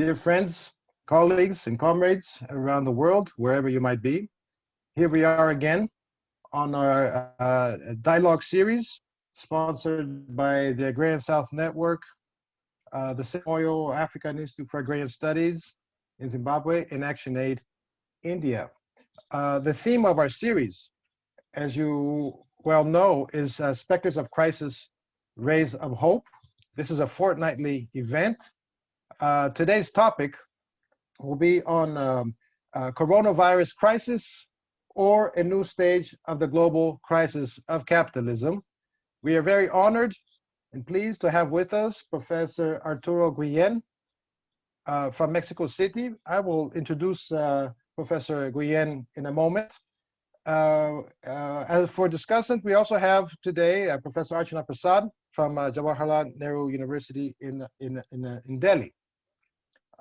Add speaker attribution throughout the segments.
Speaker 1: Dear friends, colleagues, and comrades around the world, wherever you might be, here we are again on our uh, dialogue series sponsored by the Agrarian South Network, uh, the Sam Moyo African Institute for Agrarian Studies in Zimbabwe, and ActionAid India. Uh, the theme of our series, as you well know, is uh, Specters of Crisis, Rays of Hope. This is a fortnightly event uh, today's topic will be on um, uh, coronavirus crisis or a new stage of the global crisis of capitalism. We are very honored and pleased to have with us Professor Arturo Guillen uh, from Mexico City. I will introduce uh, Professor Guillen in a moment. Uh, uh, as for discussant, we also have today Professor Archana Prasad from Jawaharlal Nehru University in, in, in, in Delhi.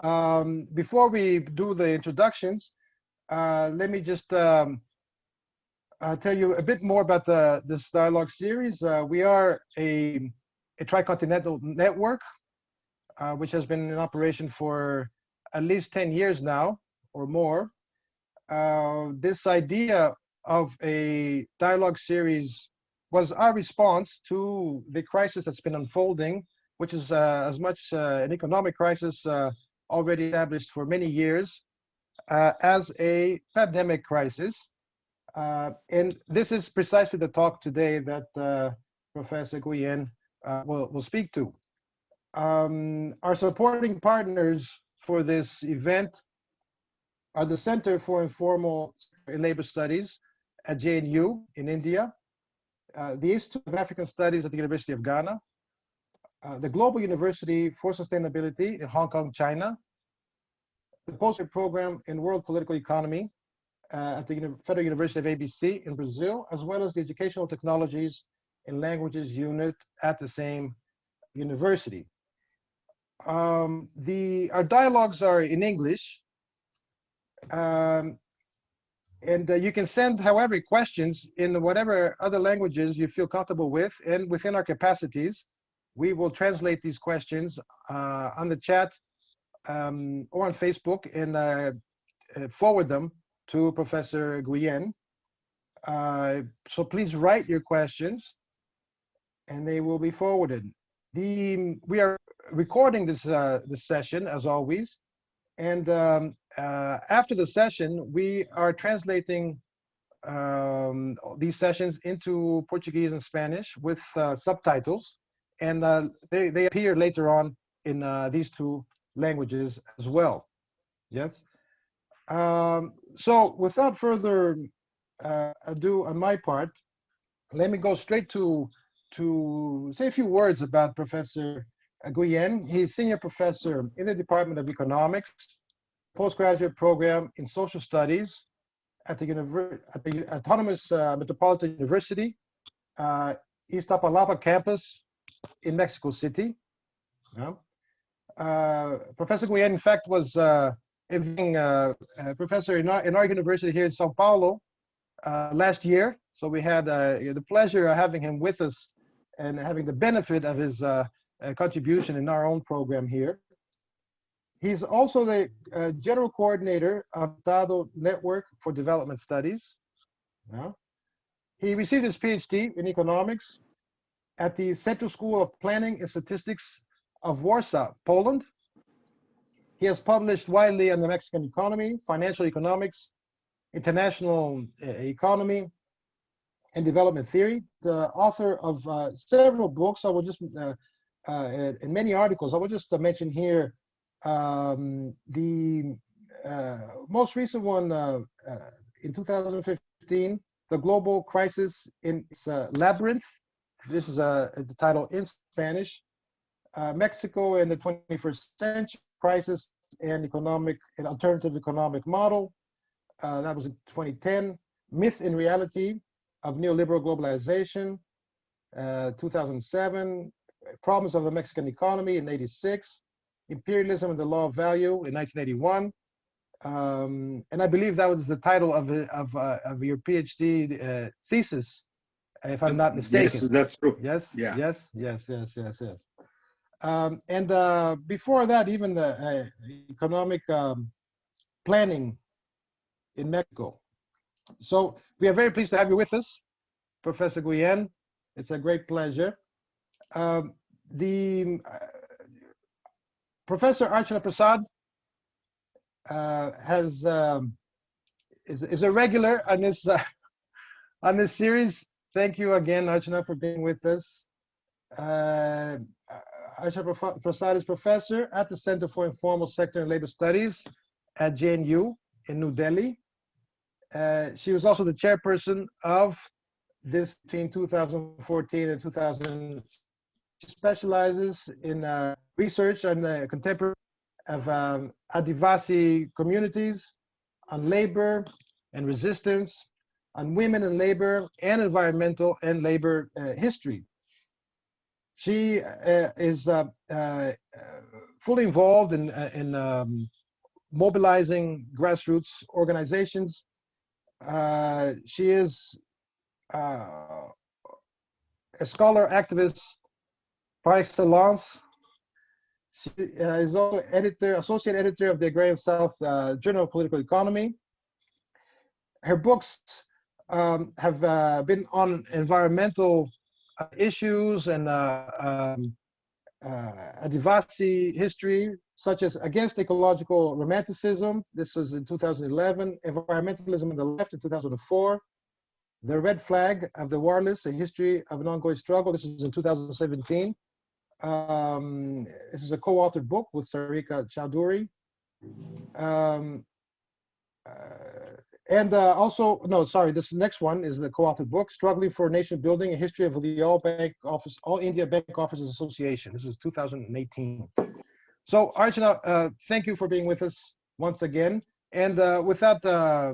Speaker 1: Um, before we do the introductions, uh, let me just um, uh, tell you a bit more about the this dialogue series. Uh, we are a, a tricontinental network, uh, which has been in operation for at least 10 years now or more. Uh, this idea of a dialogue series was our response to the crisis that's been unfolding, which is uh, as much an economic crisis already established for many years uh, as a pandemic crisis. Uh, and this is precisely the talk today that uh, Professor Guillen uh, will, will speak to. Um, our supporting partners for this event are the Center for Informal Labor Studies at JNU in India, uh, the Institute of African Studies at the University of Ghana, uh, the Global University for Sustainability in Hong Kong, China, the postgraduate program in World Political Economy uh, at the Federal University of ABC in Brazil, as well as the Educational Technologies and Languages unit at the same university. Um, the, our dialogues are in English, um, and uh, you can send, however, questions in whatever other languages you feel comfortable with, and within our capacities, we will translate these questions uh, on the chat um, or on Facebook and uh, uh, forward them to Professor Guillen. Uh, so please write your questions and they will be forwarded. The, we are recording this, uh, this session as always. And um, uh, after the session, we are translating um, these sessions into Portuguese and Spanish with subtitles. And they, they appear later on in these two languages as well. Yes. Um, so without further uh, ado on my part, let me go straight to to say a few words about Professor Guillen. He's senior professor in the Department of Economics, postgraduate program in social studies at the, at the Autonomous uh, Metropolitan University, uh, Iztapalapa campus in Mexico City. Yeah. Uh, professor Guillen, in fact, was uh, uh, a professor in our, in our university here in Sao Paulo last year. So we had the pleasure of having him with us and having the benefit of his contribution in our own program here. He's also the uh, general coordinator of Tado Network for Development Studies. Yeah. He received his PhD in economics at the Central School of Planning and Statistics of Warsaw, Poland. He has published widely on the Mexican economy, financial economics, international uh, economy, and development theory. The author of uh, several books, I will just, uh, uh, many articles, I will just mention here um, the uh, most recent one uh, in 2015, The Global Crisis in its Labyrinth. This is the title in Spanish uh, Mexico in the 21st century crisis and economic and alternative economic model. Uh, that was in 2010. Myth and reality of neoliberal globalization, uh, 2007. Problems of the Mexican economy in 86. Imperialism and the law of value in 1981. Um, and I believe that was the title of, of, uh, of your PhD uh, thesis, if I'm not mistaken.
Speaker 2: Yes, that's true.
Speaker 1: Yes, yeah. yes, yes, yes, yes, yes. Um, and uh, before that, even the uh, economic um, planning in Mexico. So we are very pleased to have you with us, Professor Guillen. It's a great pleasure. Um, the uh, Professor Archana Prasad uh, has um, is, is a regular on this uh, on this series. Thank you again, Archana, for being with us. Uh, Archana Prasad is professor at the Center for Informal Sector and Labor Studies at JNU in New Delhi. Uh, she was also the chairperson of this between 2014 and 2000. She specializes in uh, research on the contemporary of um, Adivasi communities, on labor and resistance, on women and labor, and environmental and labor uh, history. She uh, is uh, uh, fully involved in, uh, in um, mobilizing grassroots organizations. she is a scholar activist par excellence she uh, is also editor, associate editor of the Agrarian South uh, Journal of Political Economy. Her books um, have uh, been on environmental uh, issues and uh, um, uh, Adivasi history, such as Against Ecological Romanticism. This was in 2011. Environmentalism in the Left in 2004. The Red Flag of the Warlis, A History of an Ongoing Struggle. This is in 2017. Um, this is a co-authored book with Sarika Chowdhury. Um, uh, and uh, also, no, sorry, this next one is the co-authored book, Struggling for Nation Building, A History of the All Bank Office, All India Bank Officers Association. This is 2018. So Archana, uh, thank you for being with us once again. And uh, without uh,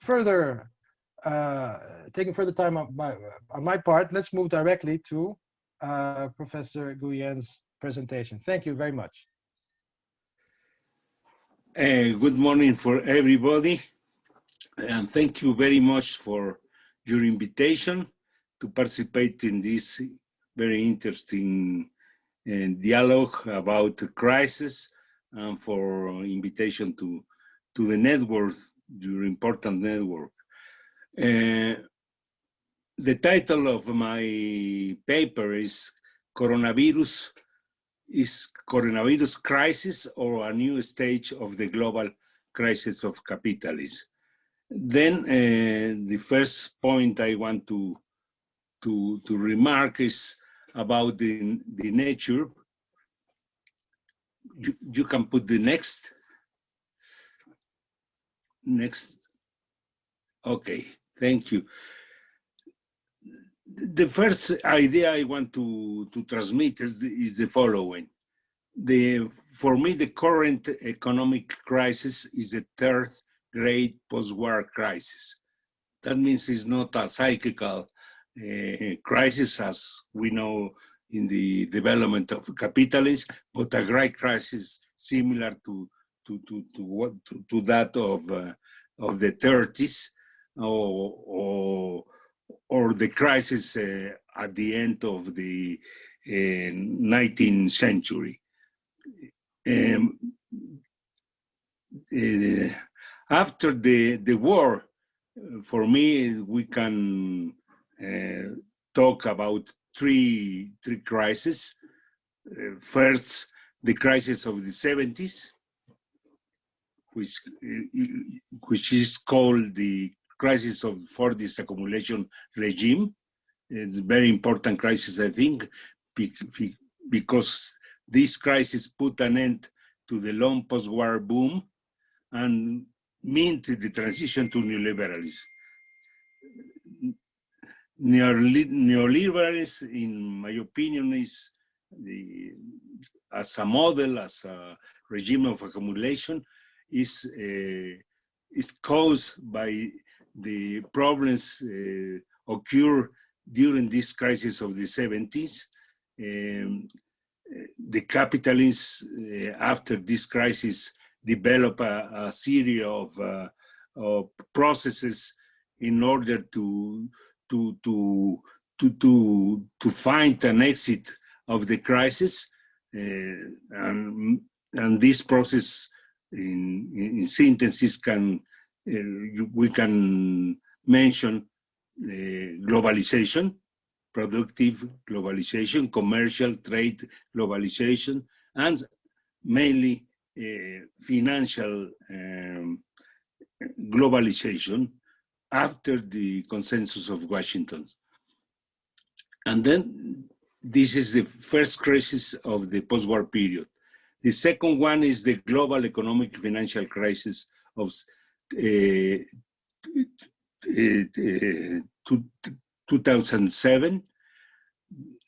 Speaker 1: further, uh, taking further time on my, on my part, let's move directly to uh, Professor Guillen's presentation. Thank you very much.
Speaker 2: Good morning for everybody. And thank you very much for your invitation to participate in this very interesting uh, dialogue about the crisis and for invitation to, to the network, your important network. Uh, the title of my paper is Coronavirus is coronavirus crisis or a new stage of the global crisis of capitalism. Then uh, the first point I want to, to, to remark is about the, the nature. You, you can put the next. Next. Okay, thank you the first idea I want to, to transmit is the, is the following. The, for me, the current economic crisis is the third great post-war crisis. That means it's not a cyclical uh, crisis as we know in the development of capitalism, but a great crisis similar to to to to what to, to that of uh, of the 30s or, or or the crisis uh, at the end of the uh, 19th century. Um, after the, the war, for me, we can uh, talk about three, three crises. Uh, first, the crisis of the 70s, which, uh, which is called the crisis of Fordist accumulation regime. It's very important crisis, I think, because this crisis put an end to the long post-war boom and meant the transition to neoliberalism. Neoliberalism, in my opinion, is the, as a model, as a regime of accumulation, is uh, is caused by the problems uh, occur during this crisis of the 70s. Um, the capitalists, uh, after this crisis, develop a, a series of, uh, of, processes in order to, to, to, to, to, to find an exit of the crisis. uh, and, and this process in, in synthesis can, uh, we can mention globalization, productive globalization, commercial trade globalization, and mainly uh, financial um, globalization after the consensus of Washington. And then this is the first crisis of the post-war period. The second one is the global economic financial crisis of uh, uh, 2007,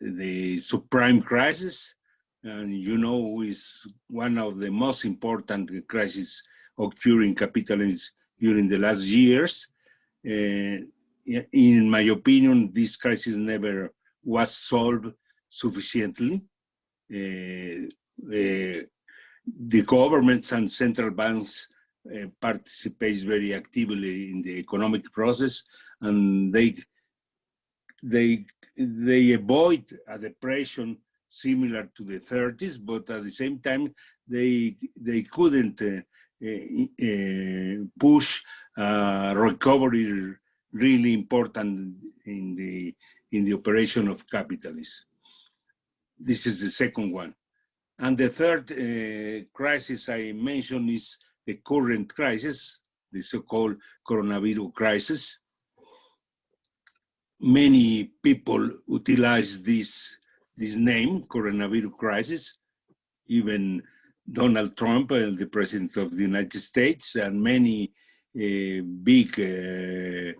Speaker 2: the subprime crisis, and you know is one of the most important crises occurring capitalism during the last years. Uh, in my opinion, this crisis never was solved sufficiently. Uh, uh, the governments and central banks uh, participate very actively in the economic process, and they they they avoid a depression similar to the 30s, but at the same time, they, they couldn't uh, uh, uh, push recovery really important in the, in the operation of capitalism. This is the second one. And the third uh, crisis I mentioned is the current crisis, the so-called coronavirus crisis. Many people utilize this this name, coronavirus crisis. Even Donald Trump, uh, the president of the United States, and many uh, big uh,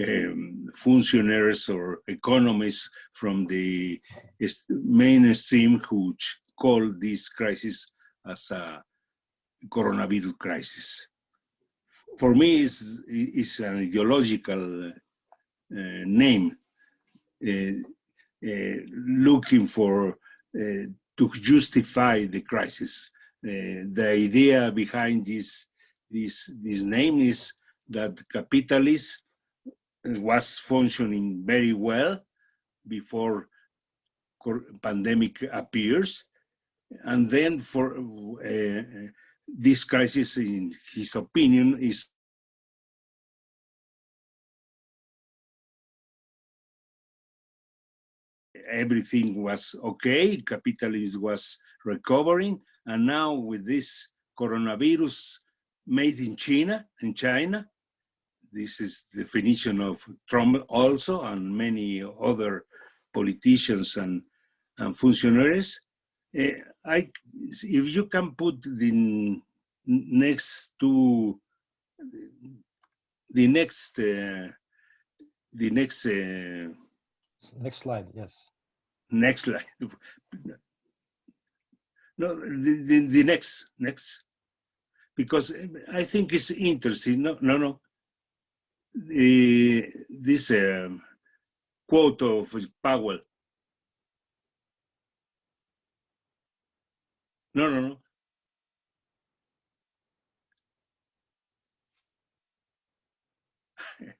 Speaker 2: um, functionaries or economists from the mainstream who call this crisis as a coronavirus crisis. For me, it's, it's an ideological uh, name. Uh, looking for uh, to justify the crisis. Uh, the idea behind this, this, this name is that capitalism was functioning very well before pandemic appears. And then for uh, this crisis, in his opinion, is everything was okay, capitalism was recovering, and now with this coronavirus made in China, in China, this is the definition of Trump also and many other politicians and, and functionaries. Uh, I, if you can put the next two, the next, uh, the next. Uh,
Speaker 1: next slide, yes.
Speaker 2: Next slide. No, the, the, the next, next. Because I think it's interesting. No, no, no. The, this um, quote of Powell. No, no, no.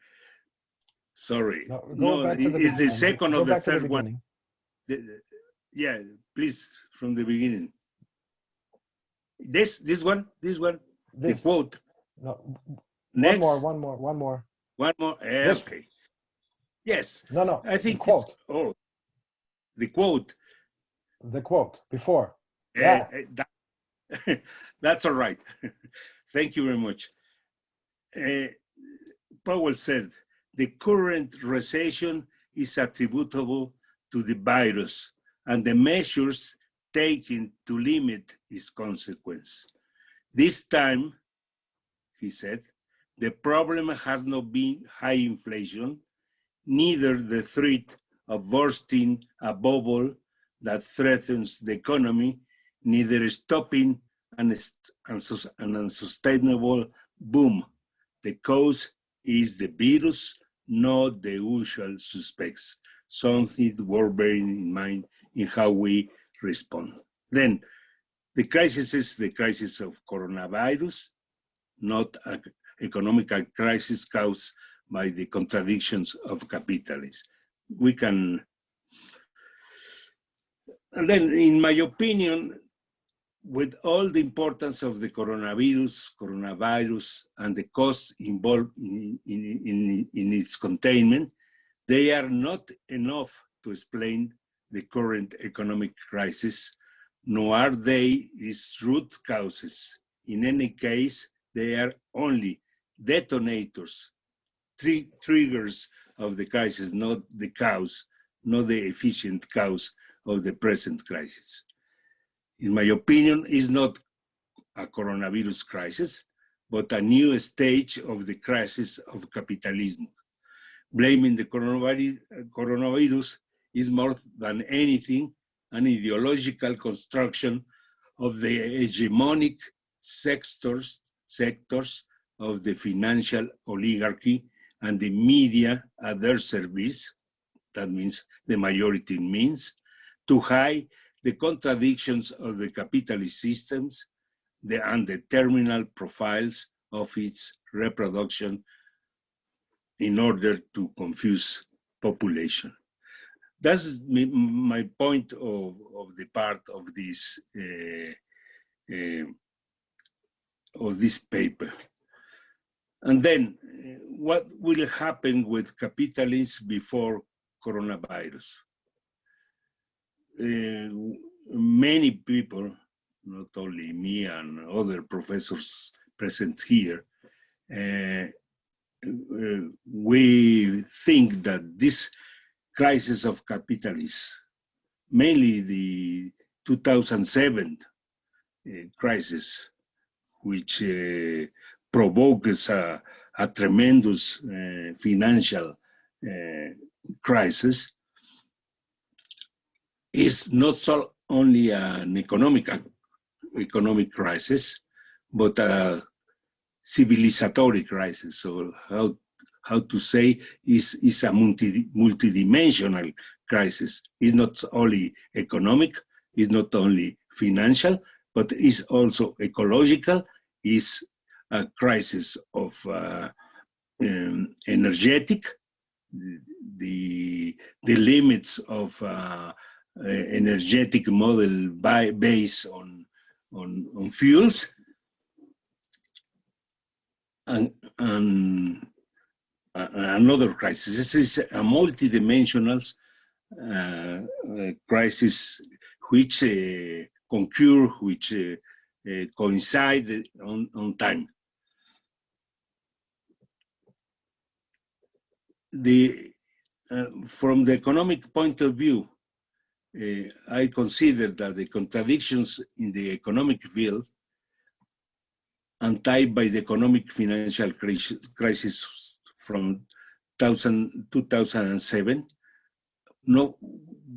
Speaker 2: Sorry. No, no it's the second or the third one the, yeah, please, from the beginning. This, this one, this one, this. the quote.
Speaker 1: No, Next. One more, one more, one more.
Speaker 2: One more, eh, okay. Yes.
Speaker 1: No, no,
Speaker 2: I think
Speaker 1: quote.
Speaker 2: Oh, the quote.
Speaker 1: The quote, before.
Speaker 2: Uh, yeah. That, that's all right. Thank you very much. Uh, Powell said, the current recession is attributable to the virus and the measures taken to limit its consequence. This time, he said, the problem has not been high inflation, neither the threat of bursting a bubble that threatens the economy, neither stopping an, an unsustainable boom. The cause is the virus, not the usual suspects something worth bearing in mind in how we respond. Then the crisis is the crisis of coronavirus, not an economic crisis caused by the contradictions of capitalism. We can, and then, in my opinion, with all the importance of the coronavirus, coronavirus, and the costs involved in, in, in, in its containment, they are not enough to explain the current economic crisis, nor are they its root causes. In any case, they are only detonators, tri triggers of the crisis, not the cause, not the efficient cause of the present crisis. In my opinion, is not a coronavirus crisis, but a new stage of the crisis of capitalism. Blaming the coronavirus is more than anything an ideological construction of the hegemonic sectors, sectors of the financial oligarchy and the media at their service, that means the majority means, to hide the contradictions of the capitalist systems the, and the terminal profiles of its reproduction in order to confuse population. That's my point of, of the part of this uh, uh, of this paper. And then, uh, what will happen with capitalists before coronavirus? uh, many people, not only me and other professors present here, uh, we think that this crisis of capitalism, mainly the 2007 uh, crisis, which uh, provokes a, a tremendous uh, financial crisis, is not so only an economic economic crisis, but a civilizatory crisis. So how how to say is is a multi multidimensional crisis. It's not only economic, it's not only financial, but it's also ecological. Is a crisis of uh, um, energetic, the the limits of uh, energetic model by, based on, on, on fuels. And, and another crisis. This is a multidimensional uh, uh, crisis which uh, concur, which uh, uh, coincide on, on time. The, uh, from the economic point of view, uh, I consider that the contradictions in the economic field and tied by the economic financial crisis from 2007, no,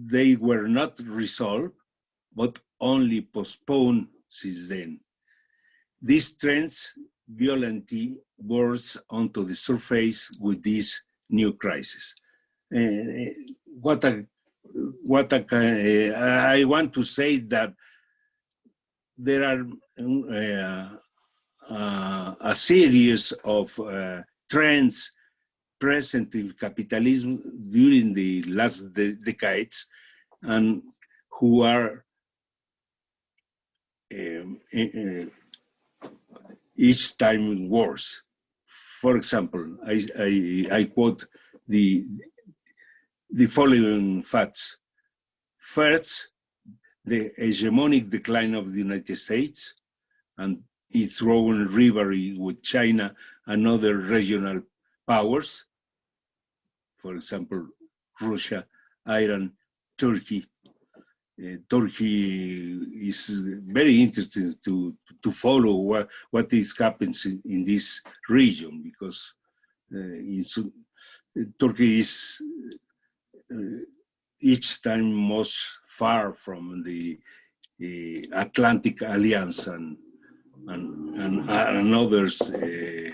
Speaker 2: they were not resolved, but only postponed since then. These trends violently burst onto the surface with this new crisis. Uh, what a what I, I want to say that there are uh, uh, a series of uh, trends present in capitalism during the last de decades and who are um, uh, each time worse. For example, I, I, I quote the the following facts. First, the hegemonic decline of the United States and its growing rivalry with China and other regional powers, for example, Russia, Iran, Turkey. Uh, Turkey is very interesting to, to follow what, what is happening in, in this region because uh, Turkey is uh, each time most far from the, the Atlantic Alliance and and and, uh,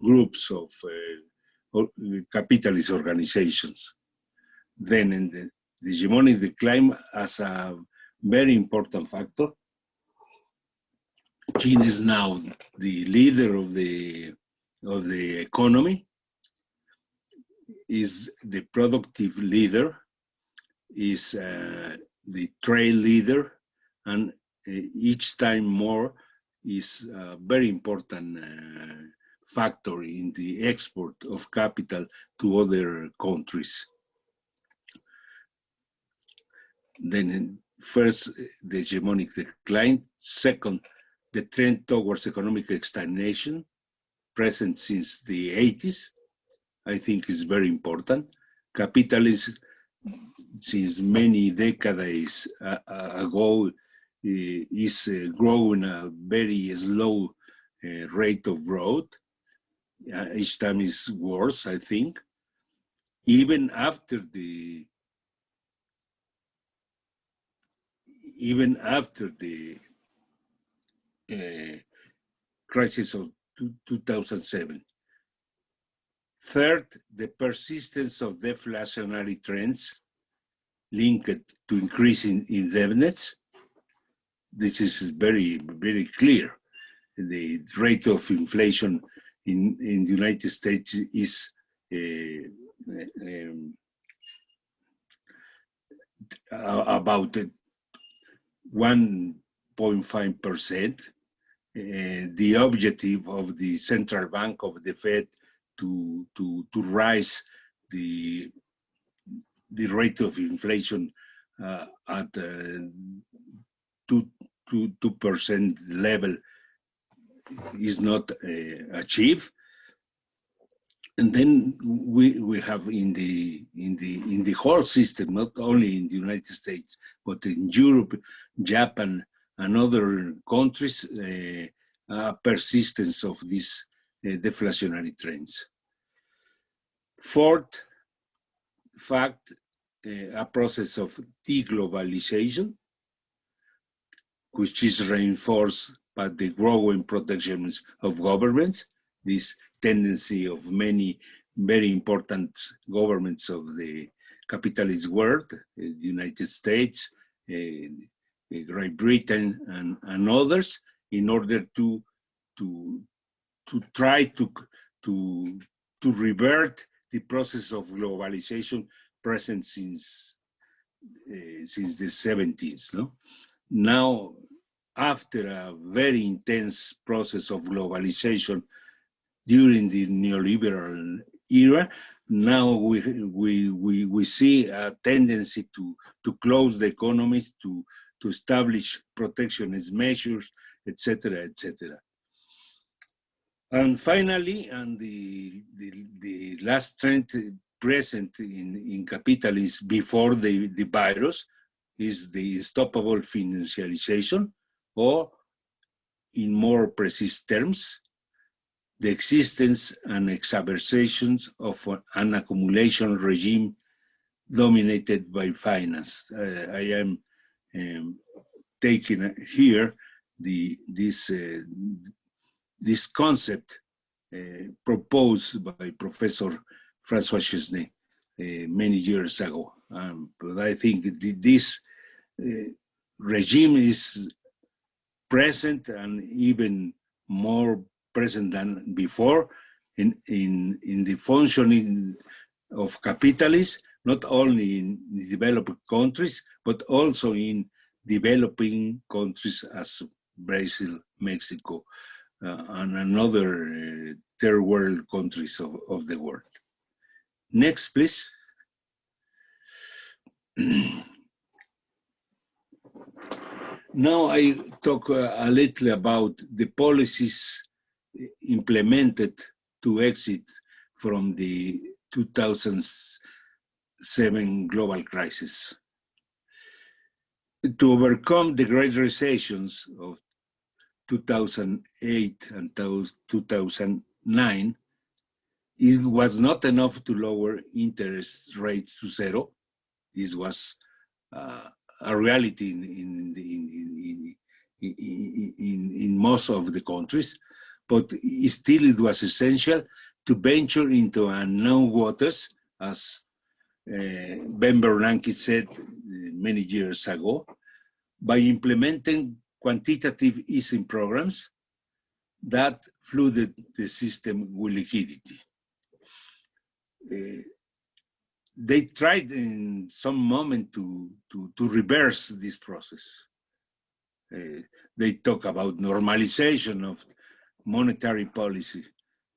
Speaker 2: groups of uh, capitalist organizations. Then in the, hegemonic decline as a very important factor. China is now the leader of the of the economy is the productive leader, is uh, the trade leader, and uh, each time more is a very important uh, factor in the export of capital to other countries. Then first, the hegemonic decline. Second, the trend towards economic stagnation, present since the 80s, I think is very important. Capitalism, since many decades uh, ago, is uh, growing a very slow uh, rate of growth. each time is worse, I think. Even after the even after the uh, crisis of 2007. Third, the persistence of deflationary trends linked to increasing indebtedness. This is very, very clear. The rate of inflation in, in the United States is uh, um, about 1.5%. Uh, the objective of the central bank of the Fed to, to, to rise the, the rate of inflation uh, at uh, 2, 2, percent level is not uh, achieved and then we we have in the in the in the whole system, not only in the United States, but in Europe, Japan, and other countries, uh, persistence of these uh, deflationary trends. Fourth fact, uh, a process of deglobalization, which is reinforced by the growing protections of governments. This tendency of many very important governments of the capitalist world, uh, the United States, uh, uh, Great Britain, and, and others, in order to to to try to to to revert the process of globalization present since uh, since the 70s. No, now after a very intense process of globalization during the neoliberal era. Now we, we, we, we see a tendency to, to close the economies, to, to establish protectionist measures, etc., etc. And finally, and the, the, the last trend present in, in capitalism before the, the virus is the unstoppable financialization, or in more precise terms, the existence and exacerbations of an accumulation regime dominated by finance. Uh, I am um, taking here the this uh, this concept uh, proposed by Professor Francois Chesnais uh, many years ago. Um, but I think this regime is present and even more present than before in, in, in the functioning of capitalism, not only in developed countries, but also in developing countries as Brazil, Mexico, uh, and another uh, third world countries of, of the world. Next, please. now I talk uh, a little about the policies implemented to exit from the 2007 global crisis. To overcome the great recessions of 2008 and 2009, it was not enough to lower interest rates to zero. This was uh, a reality in, in, in, in, in, in most of the countries but still it was essential to venture into unknown waters, as uh, Ben Bernanke said uh, many years ago, by implementing quantitative easing programs that flooded the system with liquidity. Uh, they tried in some moment to, to, to reverse this process. Uh, they talk about normalization of monetary policy.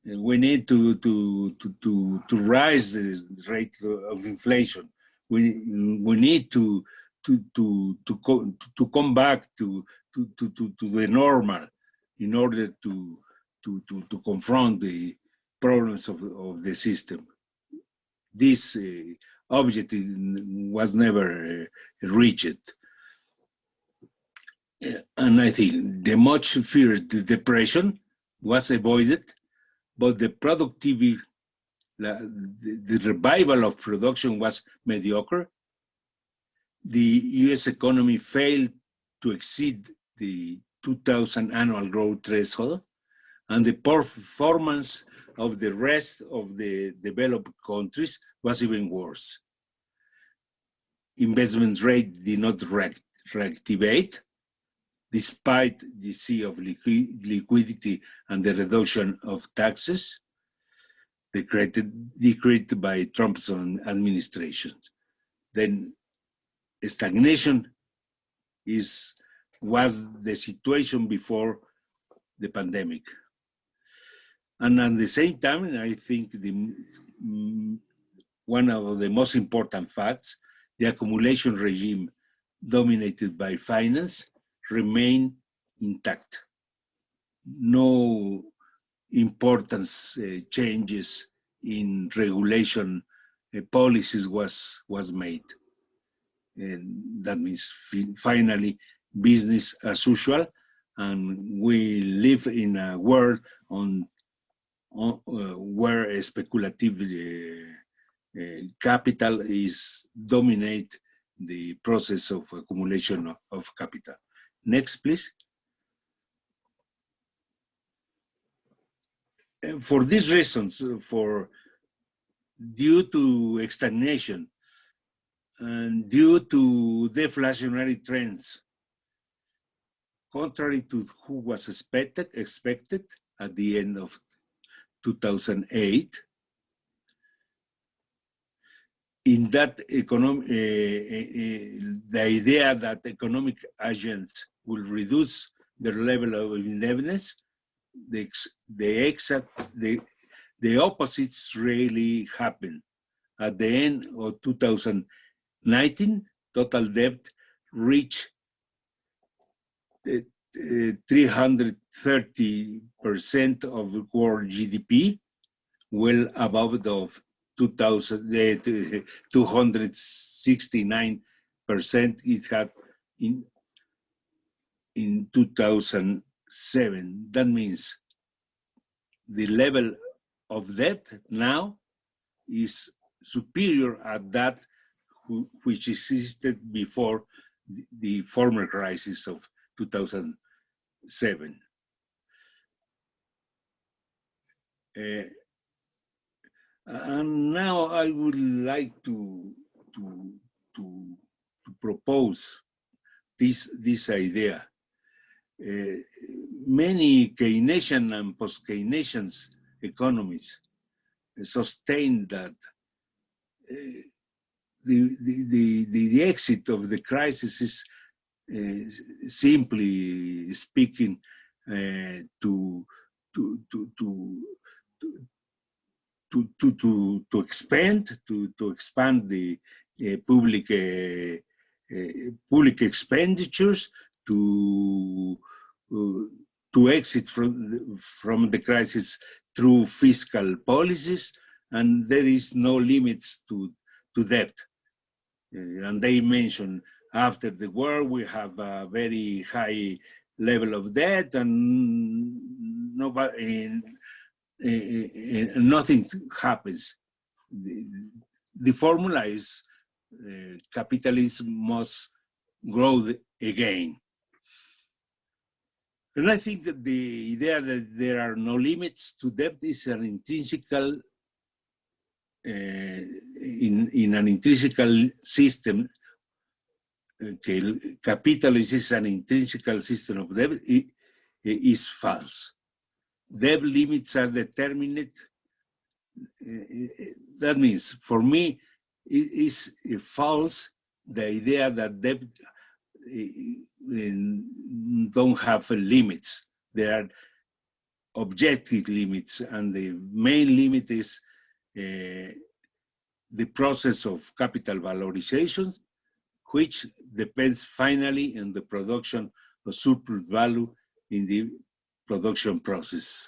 Speaker 2: Uh, we need to, to, to, to, to rise the rate of inflation. We, we need to, to, to, to, co to come back to, to, to, to, to the normal in order to, to, to, to confront the problems of, of the system. This uh, objective was never uh, reached. And I think the much feared depression was avoided, but the productivity, the revival of production was mediocre. The US economy failed to exceed the 2000 annual growth threshold, and the performance of the rest of the developed countries was even worse. Investment rate did not reactivate, despite the sea of liquidity and the reduction of taxes decreed, decreed by Trump's administration. Then stagnation is was the situation before the pandemic. And at the same time, I think the mm, one of the most important facts, the accumulation regime dominated by finance remain intact. No important uh, changes in regulation uh, policies was, was made. And that means finally business as usual and we live in a world on uh, where speculative uh, uh, capital is dominate the process of accumulation of, of capital. Next, please. And for these reasons, for due to stagnation and due to deflationary trends, contrary to who was expected, expected at the end of 2008, in that economic, uh, uh, the idea that economic agents will reduce their level of indebtedness, the, the exact, the, the opposites really happened. At the end of 2019, total debt reached 330% of core GDP, well above the 269% eh, it had in, in 2007. That means the level of debt now is superior at that which existed before the former crisis of 2007. Uh, and now I would like to, to, to, to propose this, this idea. Uh, many Keynesian and post-Keynesian economies sustain that uh, the, the, the, the, exit of the crisis is Eh, simply speaking eh, to, to, to, to, to, to, to, to expand, to, to expand the eh, public, public expenditures, to, uh, to exit from, from the crisis through fiscal policies, and there is no limits to, to debt. Uh, and they mention after the war, we have a very high level of debt and nobody, uh, nothing happens. The, the formula is uh, capitalism must grow again. And I think that the idea that there are no limits to debt is an intrinsical, uh, in, in an intrinsical system, que capitalism is an intrinsical system of debt eh, is false debt limits are determined. Eh, eh, that means, for me, is, is false the idea that debt don't have limits. There are objective limits, and the main limit is uh, the process of capital valorization, which depends finally on the production of surplus value in the production process.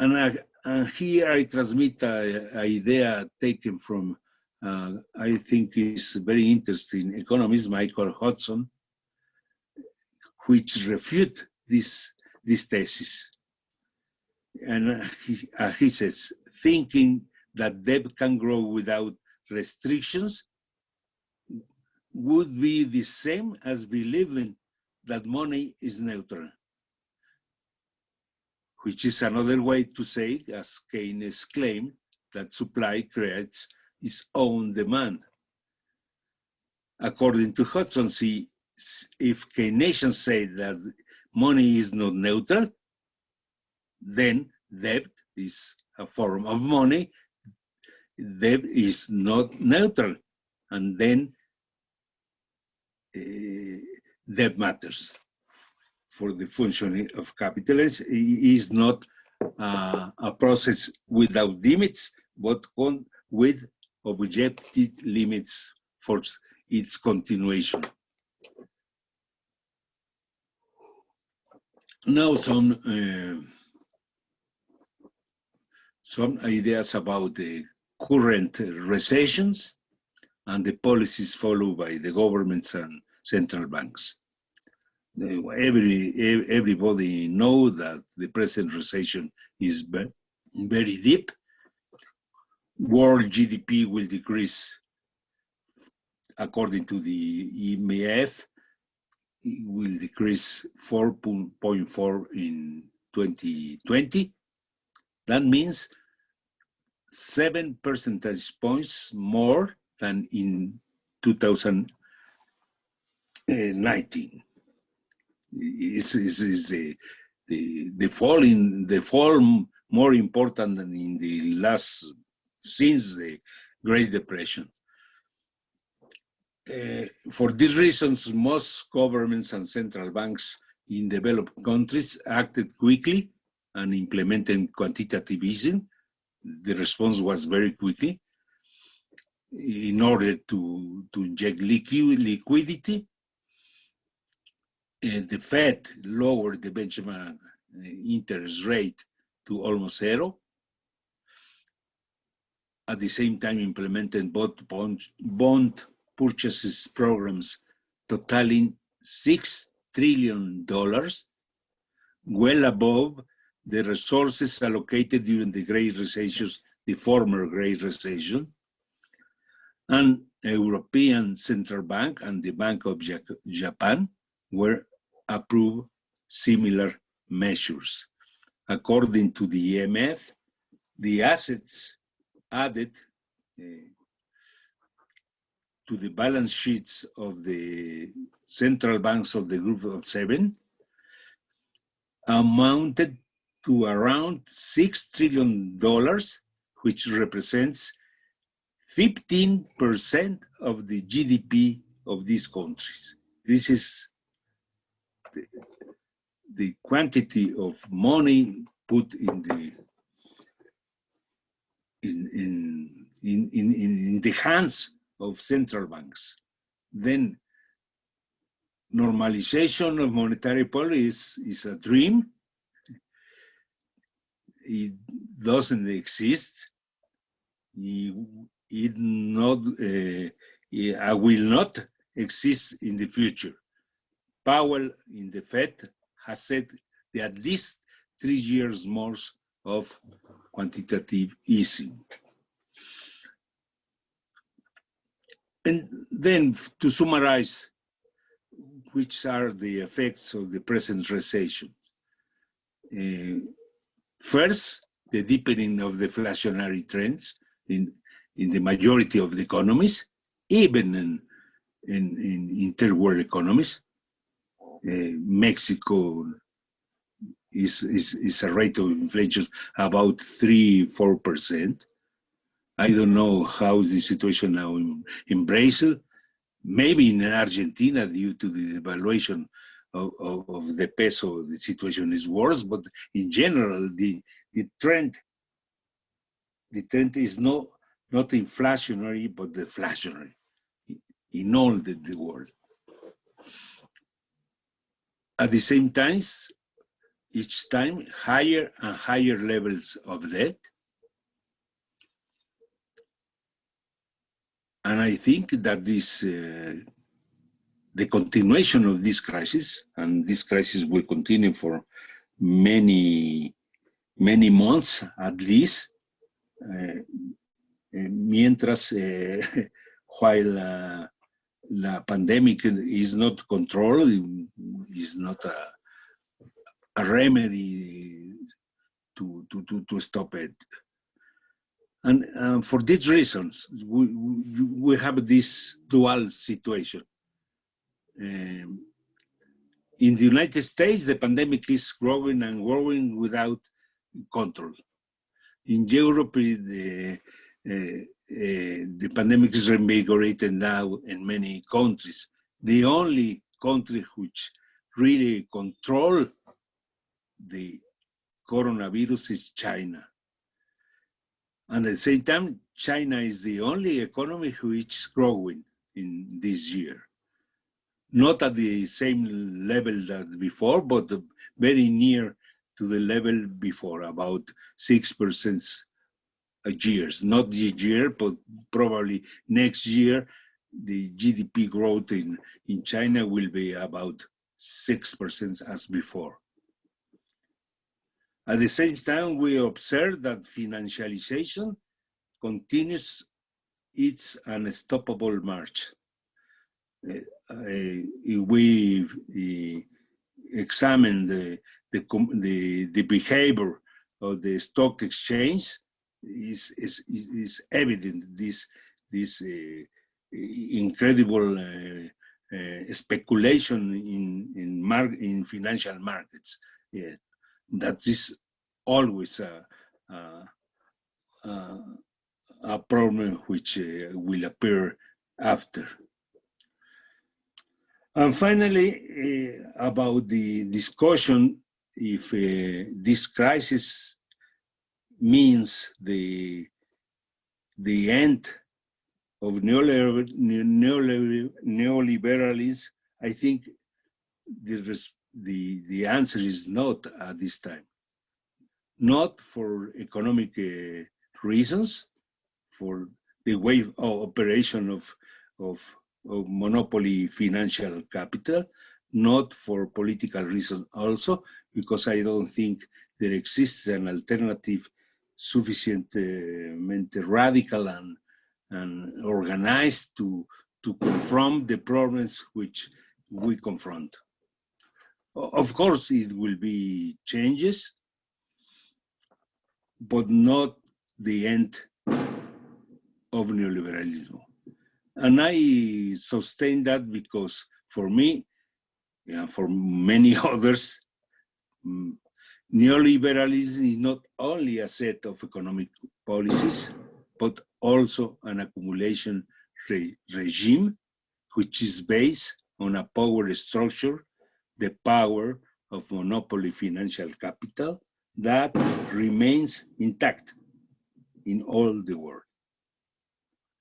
Speaker 2: And, I, and here I transmit an idea taken from, uh, I think is very interesting, economist Michael Hudson, which refute this, this thesis. And he, uh, he says, thinking that debt can grow without restrictions would be the same as believing that money is neutral, which is another way to say, as Keynes claimed, that supply creates its own demand. According to Hudson, see, if Keynesians say that money is not neutral, then debt is a form of money, debt is not neutral, and then uh, debt matters for the functioning of capitalism. It is not uh, a process without limits, but on, with objective limits for its continuation. Now some uh, some ideas about the current recessions and the policies followed by the governments and central banks. Every, everybody know that the present recession is very deep. World GDP will decrease according to the IMF, it will decrease 4.4 in 2020. That means seven percentage points more than in 2019. Is is is the the the fall in the fall more important than in the last since the Great Depression. Uh, for these reasons, most governments and central banks in developed countries acted quickly and implemented quantitative easing the response was very quickly in order to, to inject liquidity. The Fed lowered the benchmark interest rate to almost zero. At the same time, implemented both bond, bond purchases programs totaling $6 trillion, well above the resources allocated during the Great Recession, the former Great Recession, and the European Central Bank and the Bank of Japan were approved similar measures. According to the IMF, the assets added uh, to the balance sheets of the central banks of the group of seven amounted to around $6 trillion, which represents 15% of the GDP of these countries. This is the, quantity of money put in the in, in, in, in, in the hands of central banks. Then normalization of monetary policy is, is a dream it doesn't exist. It, it not, uh, it, will not exist in the future. Powell in the Fed has said that at least three years more of quantitative easing. And then to summarize, which are the effects of the present recession? Uh, First, the deepening of deflationary trends in, in the majority of the economies, even in, in, in economies. Uh, Mexico is, is, is a rate of inflation about three, four percent. I don't know how is the situation now in, in Brazil, maybe in Argentina due to the devaluation of, of, of, the peso, the situation is worse, but in general, the, the trend, the trend is not, not inflationary, but deflationary in all the, the world. At the same time, each time higher and higher levels of debt. And I think that this, uh, the continuation of this crisis, and this crisis will continue for many, many months at least, uh, mientras, uh, while uh, the pandemic is not controlled, is not a, a remedy to, to, to, to stop it. And um, for these reasons, we, we, have this dual situation. Um, in the United States, the pandemic is growing and growing without control. In Europe, the, uh, Eh, the pandemic is reinvigorated now in many countries. The only country which really control the coronavirus is China. And at the same time, China is the only economy which is growing in this year. Not at the same level that before, but very near to the level before, about 6% years, not this year, but probably next year, the GDP growth in, in China will be about 6% as before. At the same time, we observe that financialization continues its unstoppable march. Uh, uh, we uh, examine the, the, the behavior of the stock exchange, is, is, is evident this, this uh, incredible uh, uh, speculation in, in, mar in financial markets. Yeah, that is always a, a, a problem which uh, will appear after. And finally, uh, about the discussion if uh, this crisis means the, the end of neoliberalism, I think the, the, the answer is not at this time. Not for economic uh, reasons, for the way of operation of, of, of monopoly financial capital, not for political reasons also, because I don't think there exists an alternative sufficientemente radical and, and organized to, to confront the problems which we confront. Of course, it will be changes, but not the end of neoliberalism. And I sustain that because for me, and for many others, mm, Neoliberalism is not only a set of economic policies, but also an accumulation re regime, which is based on a power structure, the power of monopoly financial capital that remains intact in all the world,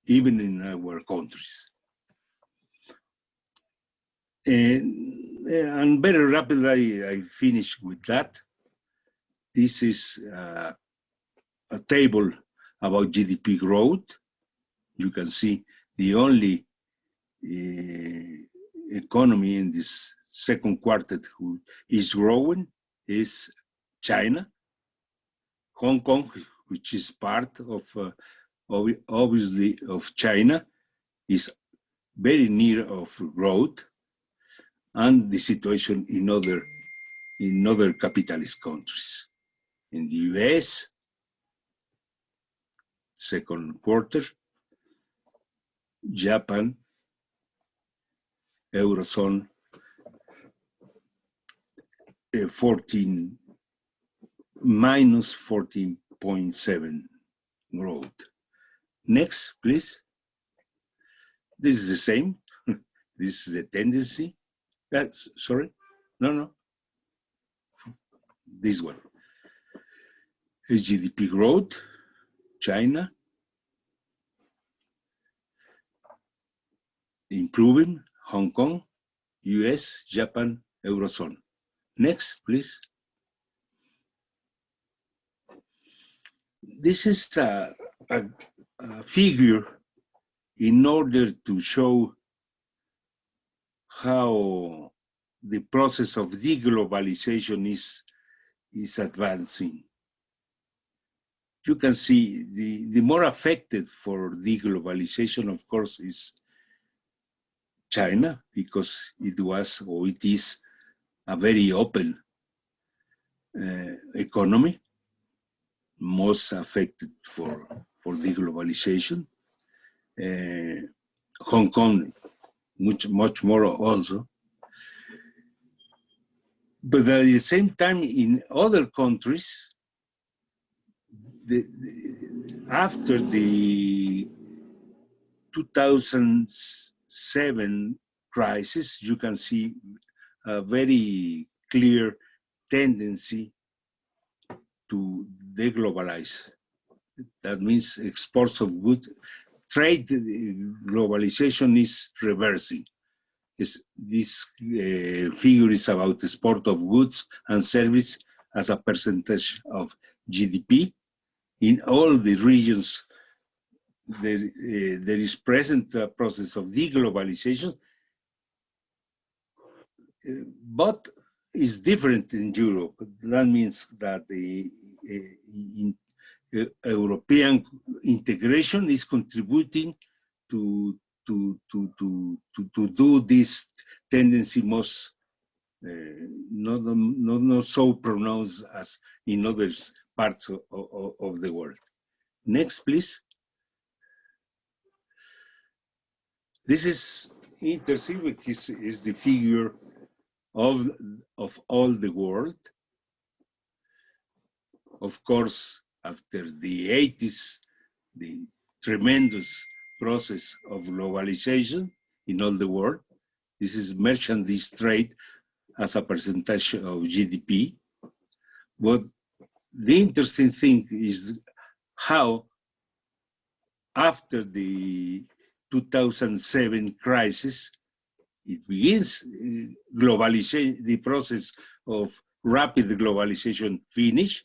Speaker 2: even in our countries. And, and very rapidly, I finish with that. This is uh, a table about GDP growth. You can see the only uh, economy in this second quarter who is growing is China. Hong Kong, which is part of, uh, obviously, of China, is very near of growth, and the situation in other, in other capitalist countries in the US, second quarter, Japan, Eurozone, uh, 14, minus 14.7 growth. Next, please. This is the same. this is the tendency. That's sorry. No, no. This one. Is GDP growth, China, improving, Hong Kong, US, Japan, Eurozone. Next, please. This is a, a, a figure in order to show how the process of deglobalization is, is advancing. You can see the, the more affected for deglobalization, of course, is China, because it was or it is a very open uh, economy, most affected for, for deglobalization. Uh, Hong Kong, much, much more also. But at the same time, in other countries, the, after the 2007 crisis, you can see a very clear tendency to deglobalize. That means exports of goods, trade globalization is reversing. Is this uh, figure is about export of goods and service as a percentage of GDP. In all the regions, there, uh, there is present a process of deglobalization, uh, but is different in Europe. That means that the in, European integration is contributing to to to to to, to do this tendency most uh, not, not not so pronounced as in other parts of, of, of the world. Next, please. This is interesting is the figure of of all the world. Of course, after the 80s, the tremendous process of globalization in all the world. This is merchandise trade as a percentage of GDP. But the interesting thing is how after the 2007 crisis, it begins uh, globalization, the process of rapid globalization finish,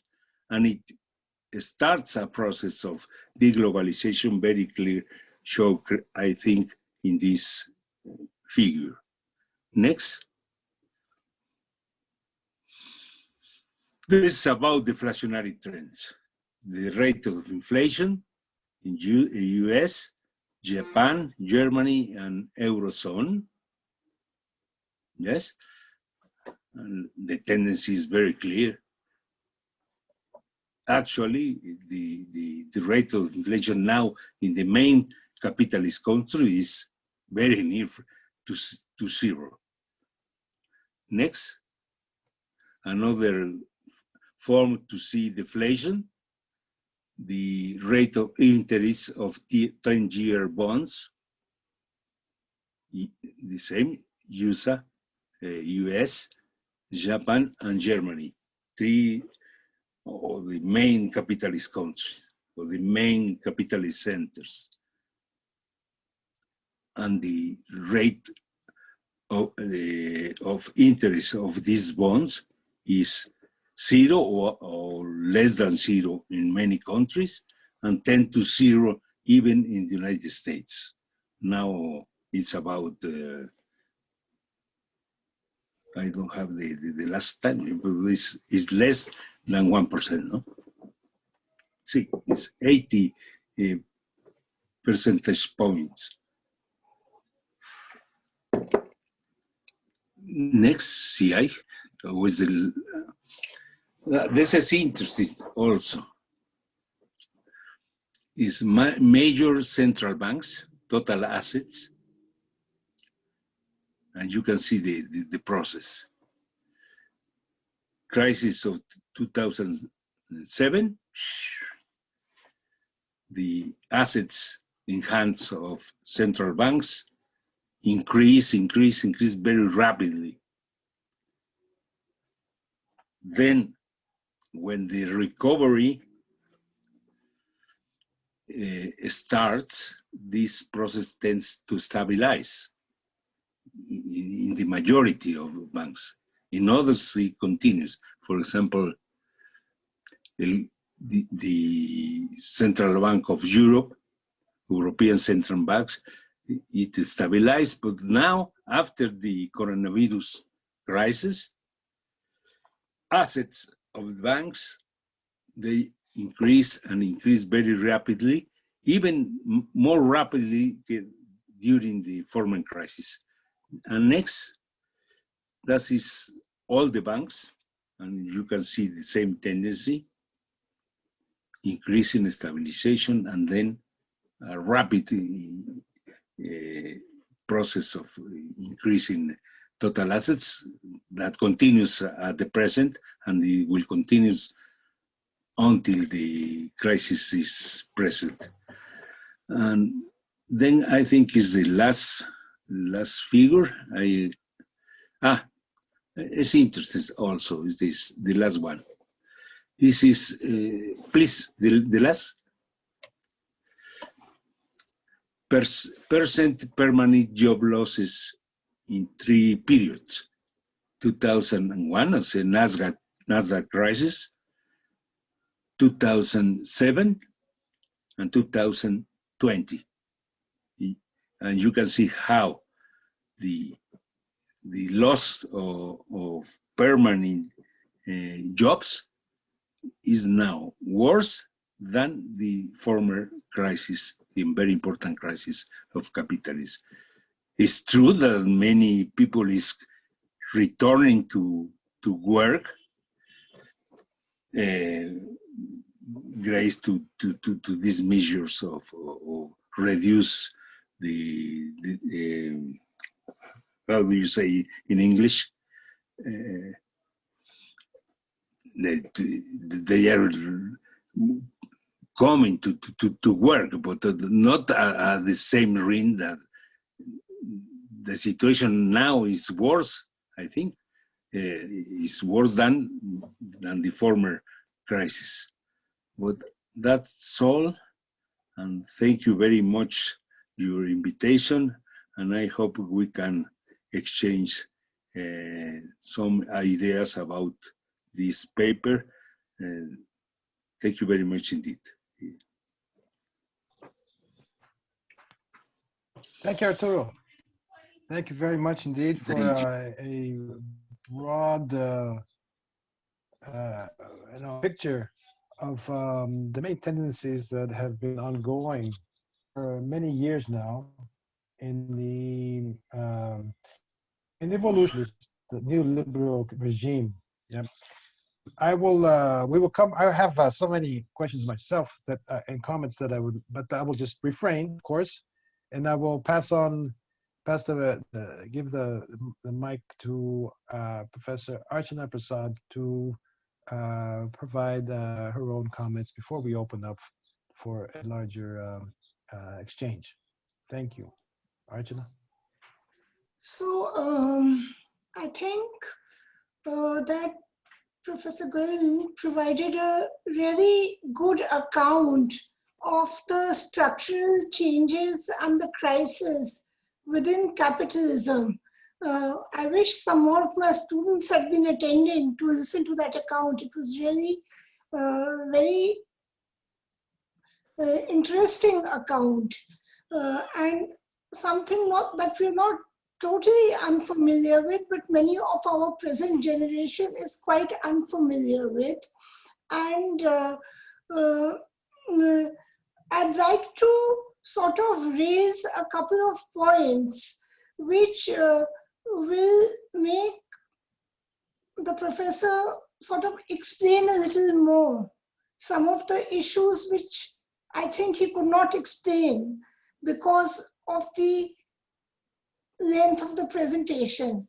Speaker 2: and it starts a process of deglobalization very clear show, I think, in this figure. Next. This is about deflationary trends. The rate of inflation in U US, Japan, Germany, and Eurozone. Yes, and the tendency is very clear actually the, the, the rate of inflation now in the main capitalist country is very near to, to zero. Next, another form to see deflation, the rate of interest of 10-year bonds, the same, USA, uh, US, Japan, and Germany. Three or the main capitalist countries, or the main capitalist centers. And the rate of, uh, of interest of these bonds is zero or, or, less than zero in many countries and 10 to zero even in the United States. Now it's about, uh, I don't have the, the, the last time, it's, it's less than 1%, ¿no? Sí, it's 80 uh, percentage points. Next, CI, with the, uh, this is interesting also. Is ma major central banks, total assets, and you can see the, the, the process. Crisis of 2007, the assets in hands of central banks increase, increase, increase very rapidly. Then when the recovery uh, starts, this process tends to stabilize in, in the majority of banks. In others, it continues. For example, the, the, Central Bank of Europe, European Central Banks, it stabilized, but now after the coronavirus crisis, assets of the banks, they increase and increase very rapidly, even more rapidly during the former crisis. And next, that is all the banks, and you can see the same tendency, increasing stabilization and then a rapid uh, process of increasing total assets that continues at the present and it will continue until the crisis is present. And then I think is the last last figure. I ah, it's interesting also is this the last one. This is uh, please the the last percent permanent job losses in three periods. 2001 as a NASDAQ, NASDAQ crisis, 2007 and 2020. And you can see how the, the loss of, of permanent uh, jobs is now worse than the former crisis, in very important crisis of capitalism. It's true that many people is returning to, to work, uh, grace to, to, to, to, these measures of, of reduce the, the um, how do you say in English? Uh, they, they are coming to, to, to work, but not at, the same rate that the situation now is worse, I think, uh, is worse than, than the former crisis. But that's all, and thank you very much for your invitation, and I hope we can exchange uh, some ideas about this paper. Uh, thank you very much indeed.
Speaker 1: Thank you, Arturo. Thank you very much indeed for uh, a broad uh, uh, you know, picture of um, the main tendencies that have been ongoing for many years now in the um, in the evolution the new liberal regime. Yeah, I will. Uh, we will come. I have uh, so many questions myself that uh, and comments that I would, but I will just refrain, of course, and I will pass on, pass the, the give the the mic to uh, Professor Archana Prasad to uh, provide uh, her own comments before we open up for a larger um, uh, exchange. Thank you, Archana.
Speaker 3: So um, I think uh, that Professor Goel provided a really good account of the structural changes and the crisis within capitalism. Uh, I wish some more of my students had been attending to listen to that account. It was really uh, very uh, interesting account uh, and something not that we're not totally unfamiliar with, but many of our present generation is quite unfamiliar with. And uh, uh, I'd like to sort of raise a couple of points which uh, will make the professor sort of explain a little more some of the issues which I think he could not explain because of the length of the presentation.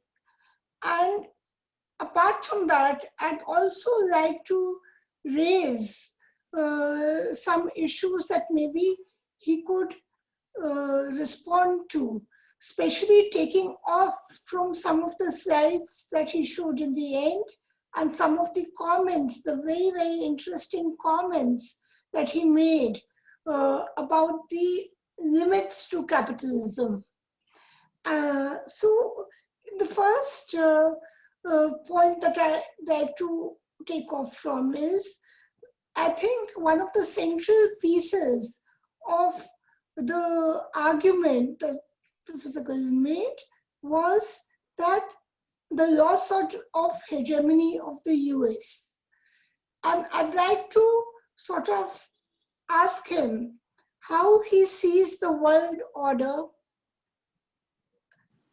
Speaker 3: And apart from that, I'd also like to raise uh, some issues that maybe he could uh, respond to, especially taking off from some of the slides that he showed in the end and some of the comments, the very, very interesting comments that he made uh, about the limits to capitalism. Uh, so the first uh, uh, point that I like to take off from is, I think one of the central pieces of the argument that Professor Gill made was that the loss of, of hegemony of the US. And I'd like to sort of ask him how he sees the world order.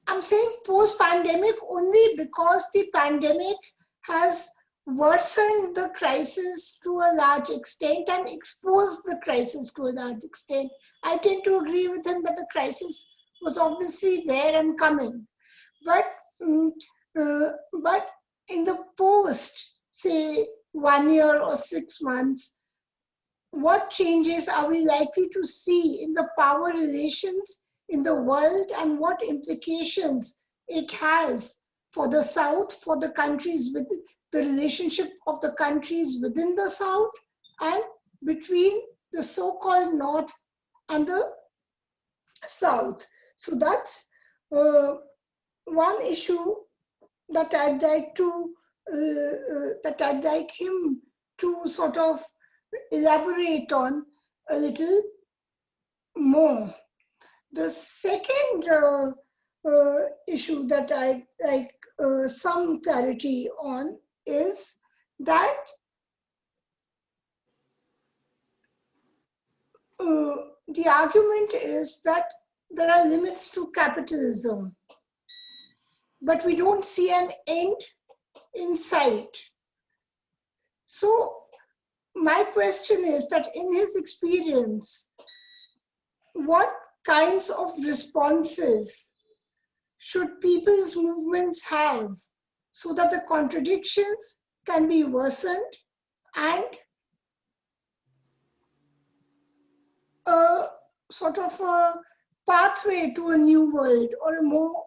Speaker 3: I'm saying post-pandemic only because the pandemic has worsened the crisis to a large extent and exposed the crisis to a large extent. I tend to agree with him that the crisis was obviously there and coming. But, um, uh, but in the post, say one year or six months, what changes are we likely to see in the power relations in the world and what implications it has for the South, for the countries with the relationship of the countries within the South and between the so-called North and the South. So that's uh, one issue that I'd like to, uh, uh, that I'd like him to sort of elaborate on a little more. The second uh, uh, issue that I'd like uh, some clarity on is that uh, the argument is that there are limits to capitalism, but we don't see an end in sight. So my question is that in his experience, what kinds of responses should people's movements have so that the contradictions can be worsened and a sort of a pathway to a new world or a more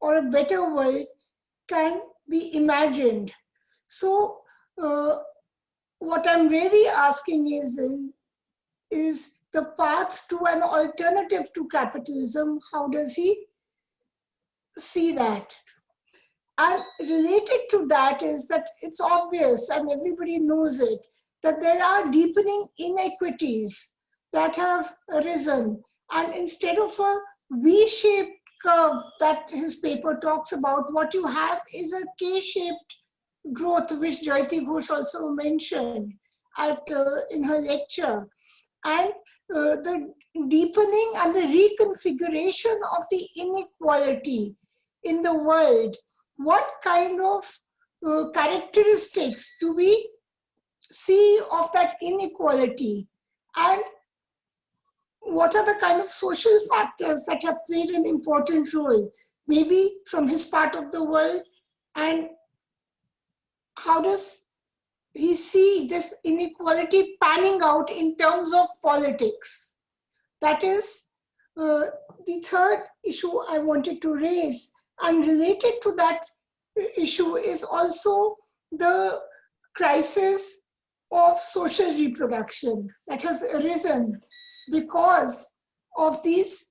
Speaker 3: or a better world can be imagined. So uh, what I'm really asking is, is the path to an alternative to capitalism, how does he see that? And related to that is that it's obvious and everybody knows it, that there are deepening inequities that have arisen. And instead of a V-shaped curve that his paper talks about, what you have is a K-shaped growth, which Jayati Ghosh also mentioned at, uh, in her lecture. And uh, the deepening and the reconfiguration of the inequality in the world. What kind of uh, characteristics do we see of that inequality? And what are the kind of social factors that have played an important role, maybe from his part of the world and how does he see this inequality panning out in terms of politics? That is uh, the third issue I wanted to raise. And related to that issue is also the crisis of social reproduction that has arisen because of these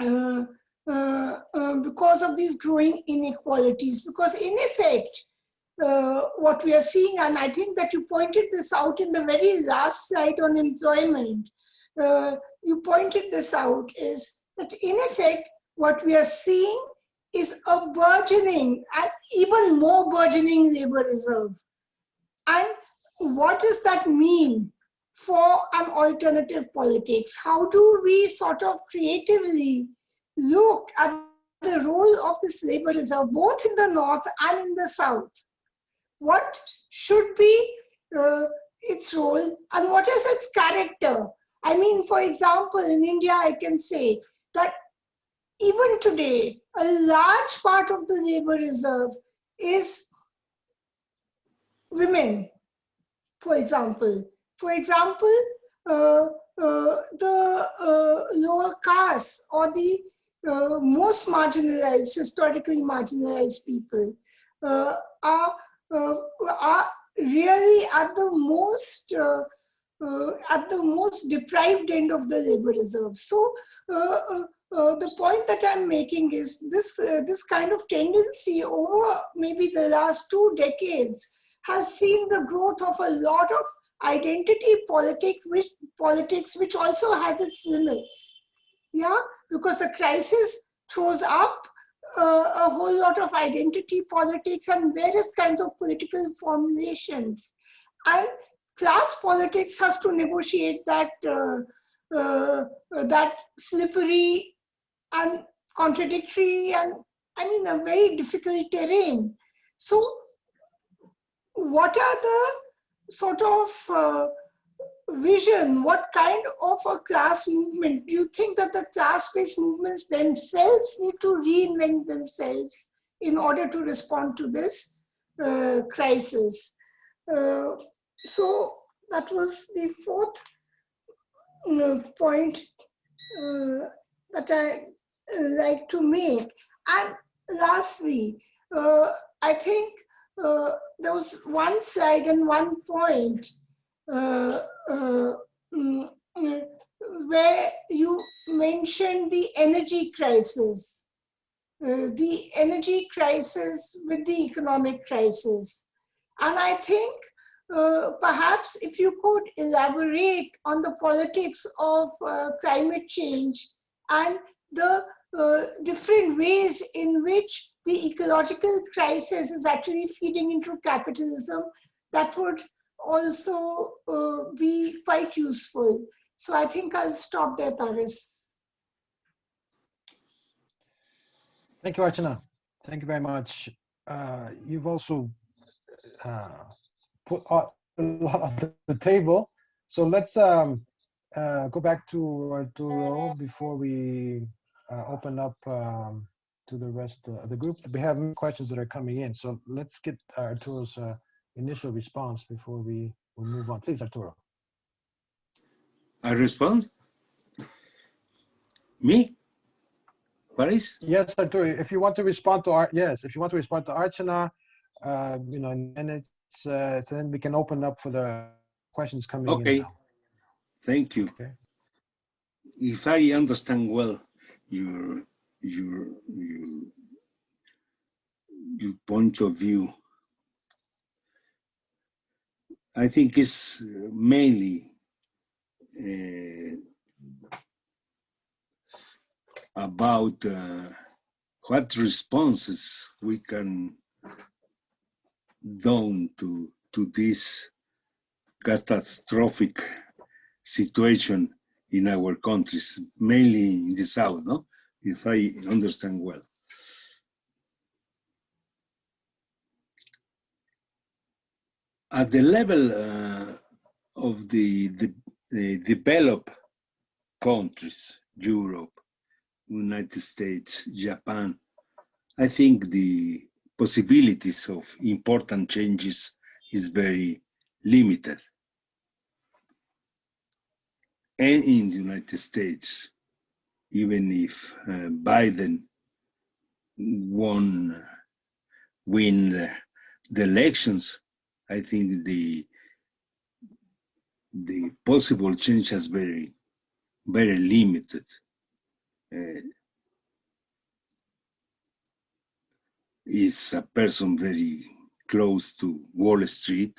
Speaker 3: uh, uh, uh, because of these growing inequalities because in effect uh, what we are seeing, and I think that you pointed this out in the very last slide on employment. Uh, you pointed this out is that in effect, what we are seeing is a burgeoning, even more burgeoning labor reserve. And what does that mean for an alternative politics? How do we sort of creatively look at the role of this labor reserve, both in the North and in the South? what should be uh, its role and what is its character. I mean, for example, in India, I can say that even today, a large part of the labor reserve is women, for example. for example, uh, uh, the uh, lower castes or the uh, most marginalized, historically marginalized people uh, are, uh, are really at the most at the most deprived end of the labor reserve. So uh, the point that I'm making is this, uh, this kind of tendency over maybe the last two decades has seen the growth of a lot of identity politics which, politics, which also has its limits. Yeah, because the crisis throws up uh, a whole lot of identity politics and various kinds of political formulations. And class politics has to negotiate that uh, uh, that slippery and contradictory and I mean a very difficult terrain. So what are the sort of uh, vision, what kind of a class movement? Do you think that the class-based movements themselves need to reinvent themselves in order to respond to this uh, crisis? Uh, so that was the fourth uh, point uh, that I like to make. And lastly, uh, I think uh, there was one slide and one point uh, uh mm, mm, where you mentioned the energy crisis, uh, the energy crisis with the economic crisis. And I think uh, perhaps if you could elaborate on the politics of climate change and the uh, different ways in which the ecological crisis is actually feeding into capitalism that would also uh, be quite useful. So I think I'll stop there, Paris.
Speaker 1: Thank you, Archana. Thank you very much. Uh, you've also uh, put a lot on the table. So let's um, uh, go back to Arturo before we open up um, to the rest of the group. We have questions that are coming in. So let's get Arturo's uh, initial response before we, we move on. Please, Arturo.
Speaker 2: I respond? Me? What is?
Speaker 1: Yes, Arturo. If you want to respond to Art, yes, if you want to respond to Archana, uh, you know, and it's uh, then we can open up for the questions coming
Speaker 2: okay.
Speaker 1: in. Okay.
Speaker 2: Thank you.
Speaker 1: Okay.
Speaker 2: If I understand well, your your your your point of view. I think it's mainly uh, about uh, what responses we can do to to this catastrophic situation in our countries, mainly in the south, no? if I understand well. At the level uh, of the, the, the developed countries, Europe, United States, Japan, I think the possibilities of important changes is very limited and in the United States, even if uh, Biden won win the, elections, I think the the possible change is very very limited. Uh, is a person very close to Wall Street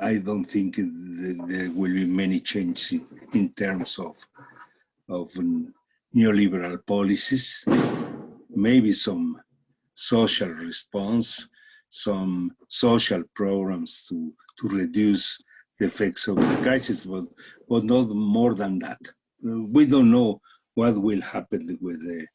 Speaker 2: I don't think there will be many changes in, in terms of, of neoliberal policies. Maybe some social response, some social programs to, to reduce the effects of the crisis, but, but not more than that. We don't know what will happen with the,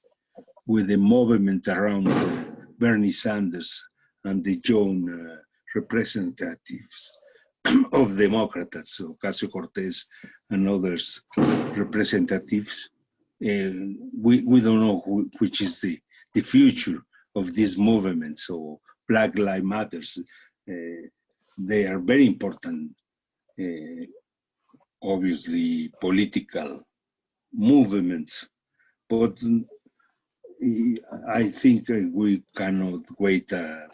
Speaker 2: with the movement around uh, Bernie Sanders and the Joan uh, representatives. of Democrats, so Ocasio-Cortez and others representatives. Uh, we, we don't know who, which is the, the future of this movement. So Black Lives Matters. Uh, they are very important, uh, obviously political movements, but I think we cannot wait uh,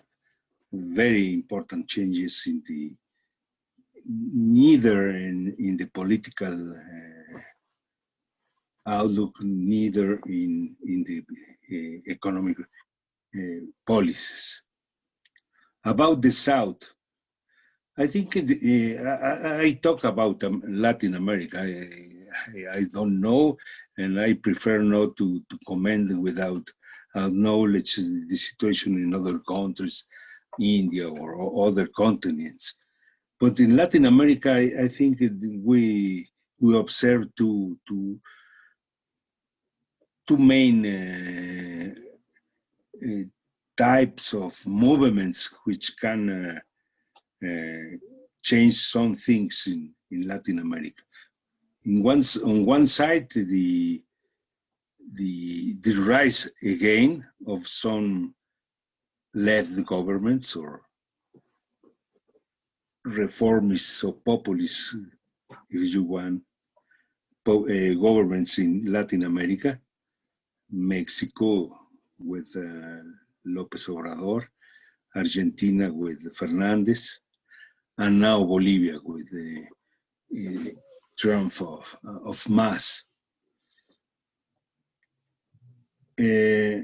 Speaker 2: very important changes in the neither in, in the political uh, outlook, neither in, in the uh, economic uh, policies. About the South, I think uh, I, I, talk about um, Latin America. I, I, don't know, and I prefer not to, to comment without knowledge the situation in other countries, India or, or other continents. But in Latin America, I, I think we we observe two two two main uh, uh, types of movements which can uh, uh, change some things in, in Latin America. In one, on one side, the, the, the rise again of some left governments or reformists or populists, if you want, uh, governments in Latin America, Mexico with uh, López Obrador, Argentina with Fernández, and now Bolivia with the uh, triumph of, of MAS. Uh,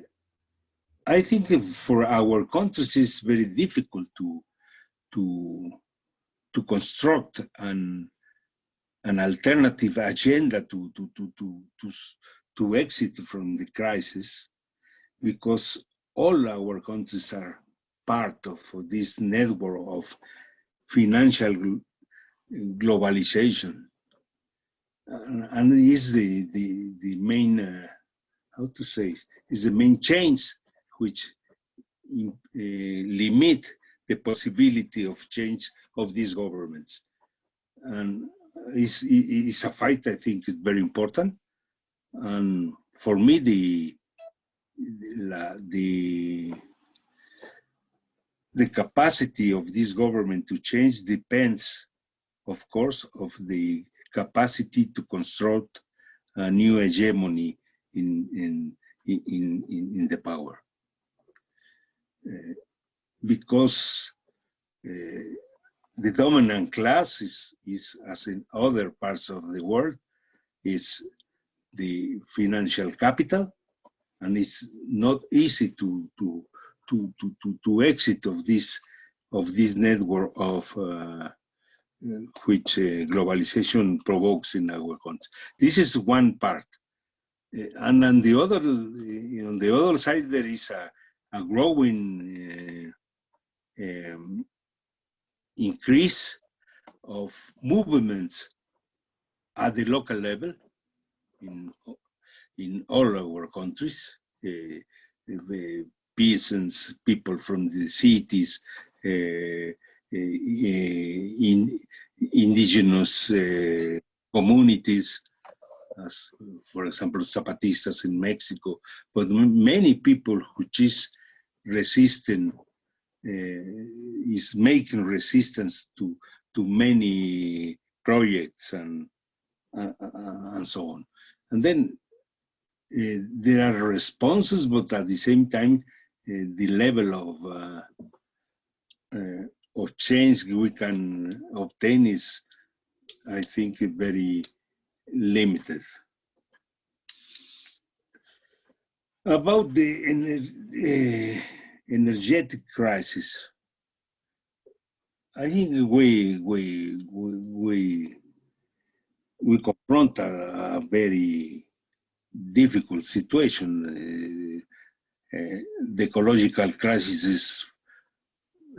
Speaker 2: I think for our countries it's very difficult to to to construct an an alternative agenda to to to to to, to exit from the crisis because all our countries are part of this network of financial globalization. And is the the the main uh, how to say is the main change which in, uh, limit the possibility of change of these governments and is is a fight i think is very important and for me the the the capacity of this government to change depends, of course, of the capacity to construct a new hegemony in, in, in, in, in the power. Uh, because uh, the dominant class is, is, as in other parts of the world, is the financial capital, and it's not easy to, to to, to, to, to exit of this of this network of uh, which uh, globalization provokes in our country. This is one part. Uh, and on the other, uh, on the other side, there is a, a growing uh, um, increase of movements at the local level in, in all our countries. Uh, peasants, people from the cities, uh, uh, in indigenous uh, communities, as for example, Zapatistas in Mexico, but many people which is resisting, uh, is making resistance to, to many projects and, uh, and so on. And then uh, there are responses, but at the same time, uh, the level of uh, uh, of change we can obtain is, I think, very limited. About the uh, energetic crisis, I think we we we we confront a, a very difficult situation. Uh, uh, the ecological crisis is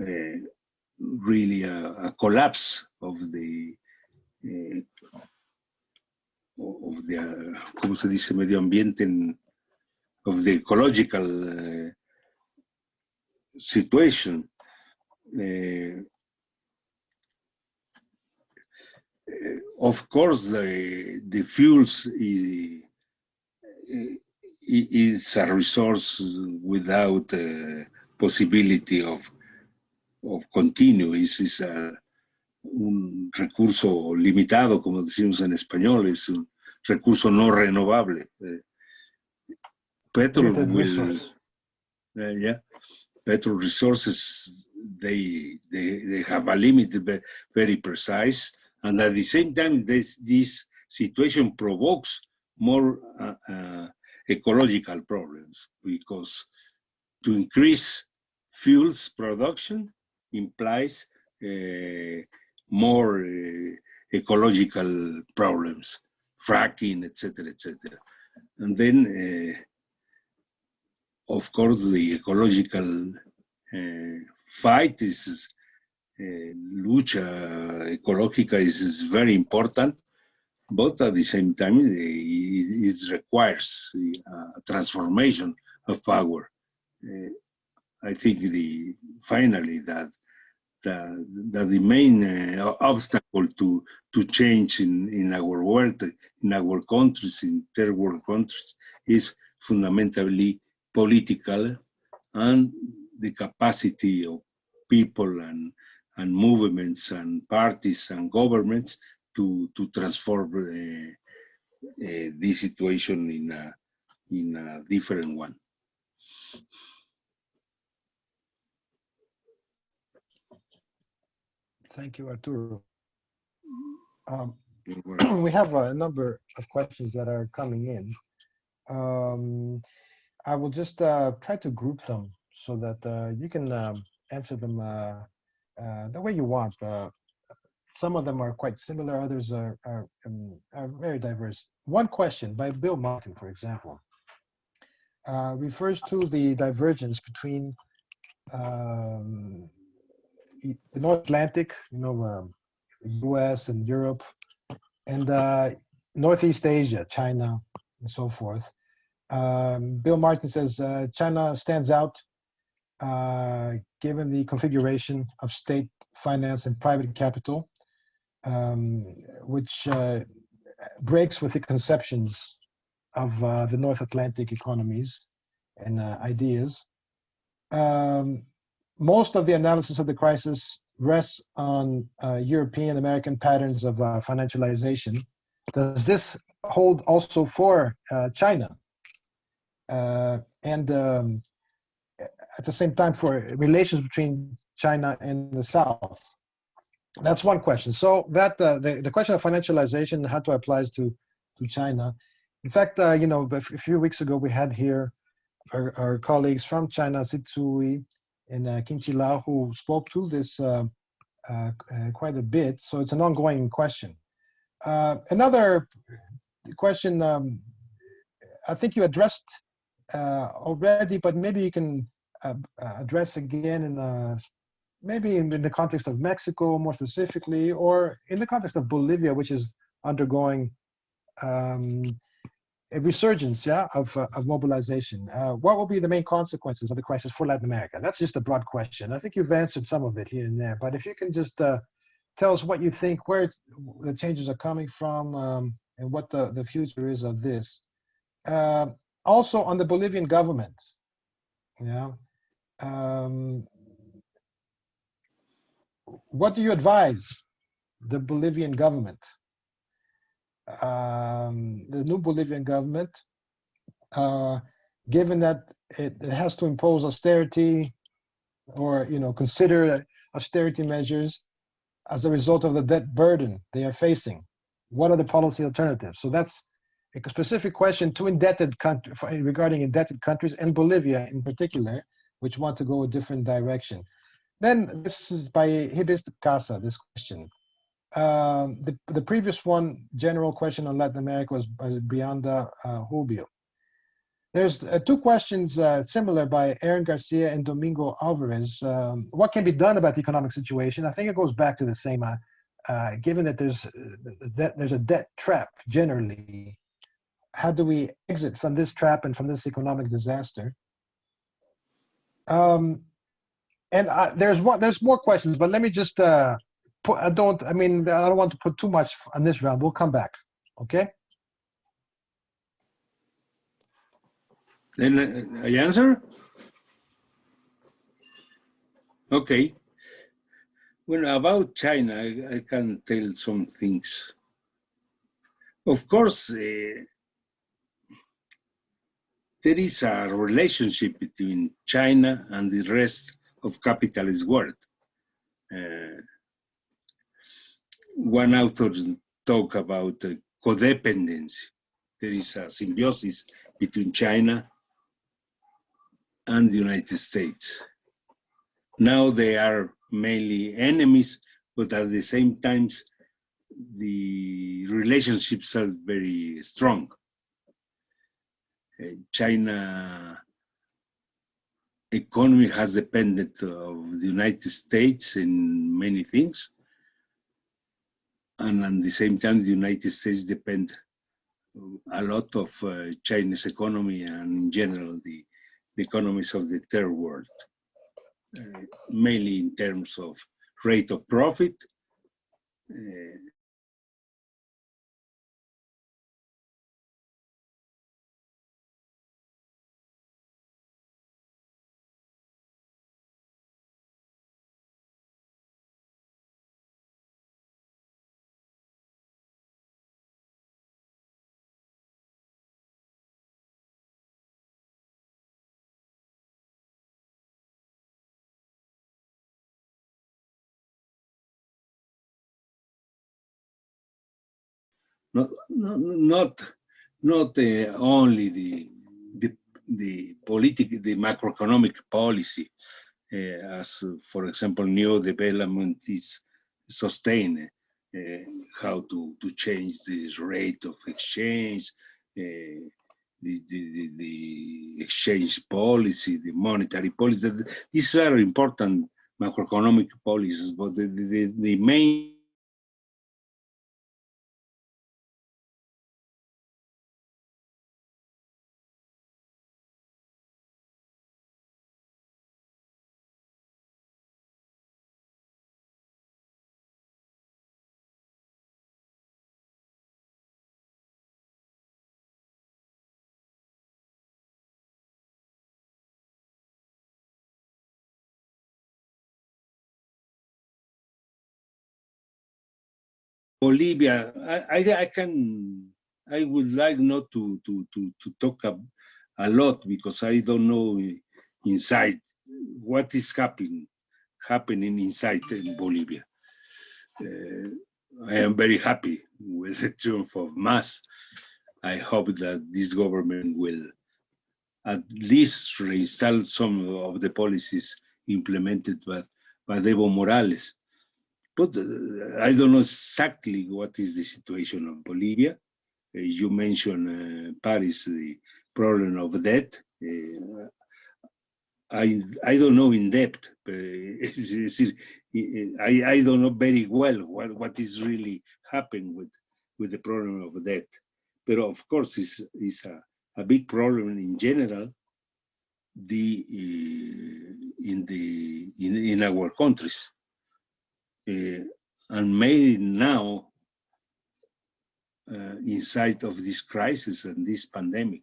Speaker 2: uh, really a, a, collapse of the uh, of the ¿cómo se dice medio ambiente in, of the ecological uh, situation uh, of course the the fuels is, it's a resource without possibility of of continue, is, is a, un recurso limitado, como decimos en español, es un recurso no renovable. Eh, petrol will, uh, yeah, petrol resources, they, they, they have a limit, ve- very precise, and at the same time, this, this situation provokes more uh, uh, ecological problems because to increase fuels production implies uh, more uh, ecological problems, fracking, etc., etc. And then, uh, of course, the ecological uh, fight is uh, lucha ecológica is, is very important, but at the same time, uh, it, it requires a transformation of power. Uh, I think the finally that that, that the main uh, obstacle to to change in, in our world, in our countries, in third world countries, is fundamentally political and the capacity of people and, and movements and parties and governments to, to transform uh, uh, this situation in a, in a different one.
Speaker 1: Thank you, Arturo. Um, we have a number of questions that are coming in. Um, I will just uh, try to group them so that uh, you can um, answer them uh, uh, the way you want. Uh, some of them are quite similar, others are, are, um, are very diverse. One question by Bill Martin, for example, refers to the divergence between um, the North Atlantic, you know, um, US and Europe, and Northeast Asia, China, and so forth. Um, Bill Martin says uh, China stands out uh, given the configuration of state finance and private capital, um, which uh, breaks with the conceptions of uh, the North Atlantic economies and uh, ideas. Um, most of the analysis of the crisis rests on uh, European American patterns of financialization. Does this hold also for China? Uh, and um, at the same time, for relations between China and the South? That's one question. So that uh, the, the question of financialization, how to applies to to China. In fact, uh, you know, a few weeks ago we had here our, our colleagues from China, Sit Tsui and uh, Kin Chi Lau, who spoke to this uh, uh, quite a bit. So it's an ongoing question. Uh, another question, um, I think you addressed already, but maybe you can uh, uh, address again in uh, maybe in, in the context of Mexico more specifically, or in the context of Bolivia, which is undergoing um, a resurgence, yeah, of, uh, of mobilization. Uh, what will be the main consequences of the crisis for Latin America? That's just a broad question. I think you've answered some of it here and there, but if you can just uh, tell us what you think, where the changes are coming from, um, and what the, the future is of this. Also on the Bolivian government, yeah, um, what do you advise the Bolivian government? um, the new Bolivian government, uh, given that it, it has to impose austerity or you know consider austerity measures as a result of the debt burden they are facing. What are the policy alternatives? So that's a specific question to indebted country regarding indebted countries and Bolivia in particular, which want to go a different direction. Then this is by Hibis Casa, this question. Um, the, the previous one, general question on Latin America was by Brianda uh, Rubio. There's uh, two questions uh, similar by Aaron Garcia and Domingo Alvarez. Um, what can be done about the economic situation? I think it goes back to the same, uh, uh, given that there's, that there's a debt trap generally, how do we exit from this trap and from this economic disaster? Um, and uh, there's one, there's more questions, but let me just uh, put, I don't, I mean, I don't want to put too much on this round. We'll come back. Okay.
Speaker 2: Then I answer? Okay. Well, about China, I, I can tell some things. Of course, uh, there is a relationship between China and the rest of capitalist world. Uh, one author talk about uh, codependency. There is a symbiosis between China and the United States. Now they are mainly enemies, but at the same time, the relationships are very strong. Uh, China economy has depended of the United States in many things. And at the same time, the United States depend a lot of uh, Chinese economy and in general the, the economies of the third world, uh, mainly in terms of rate of profit, uh, not not not uh, only the the the politic the macroeconomic policy uh, as for example new development is sustained uh, how to to change this rate of exchange uh, the, the, the, the, exchange policy, the monetary policy. These are important macroeconomic policies, but the, the, the main Bolivia, I, I, I, can, I would like not to, to, to, to talk a, a, lot because I don't know inside what is happening, happening inside in Bolivia. Uh, I am very happy with the triumph of Mas. I hope that this government will at least reinstall some of the policies implemented by, by Evo Morales but uh, I don't know exactly what is the situation of Bolivia. Uh, you mentioned uh, Paris, the problem of debt. Uh, I I don't know in depth. I I don't know very well what what is really happening with with the problem of debt. But of course, it's, it's a, a big problem in general. The in the in in our countries and made now uh, inside of this crisis and this pandemic.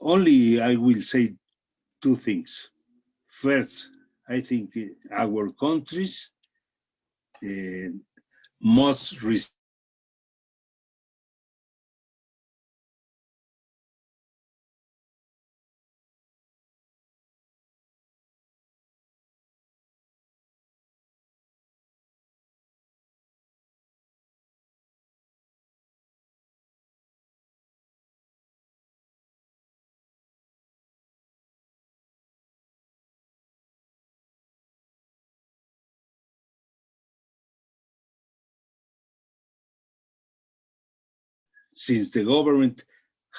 Speaker 2: Only I will say two things. First, I think our countries uh, must since the government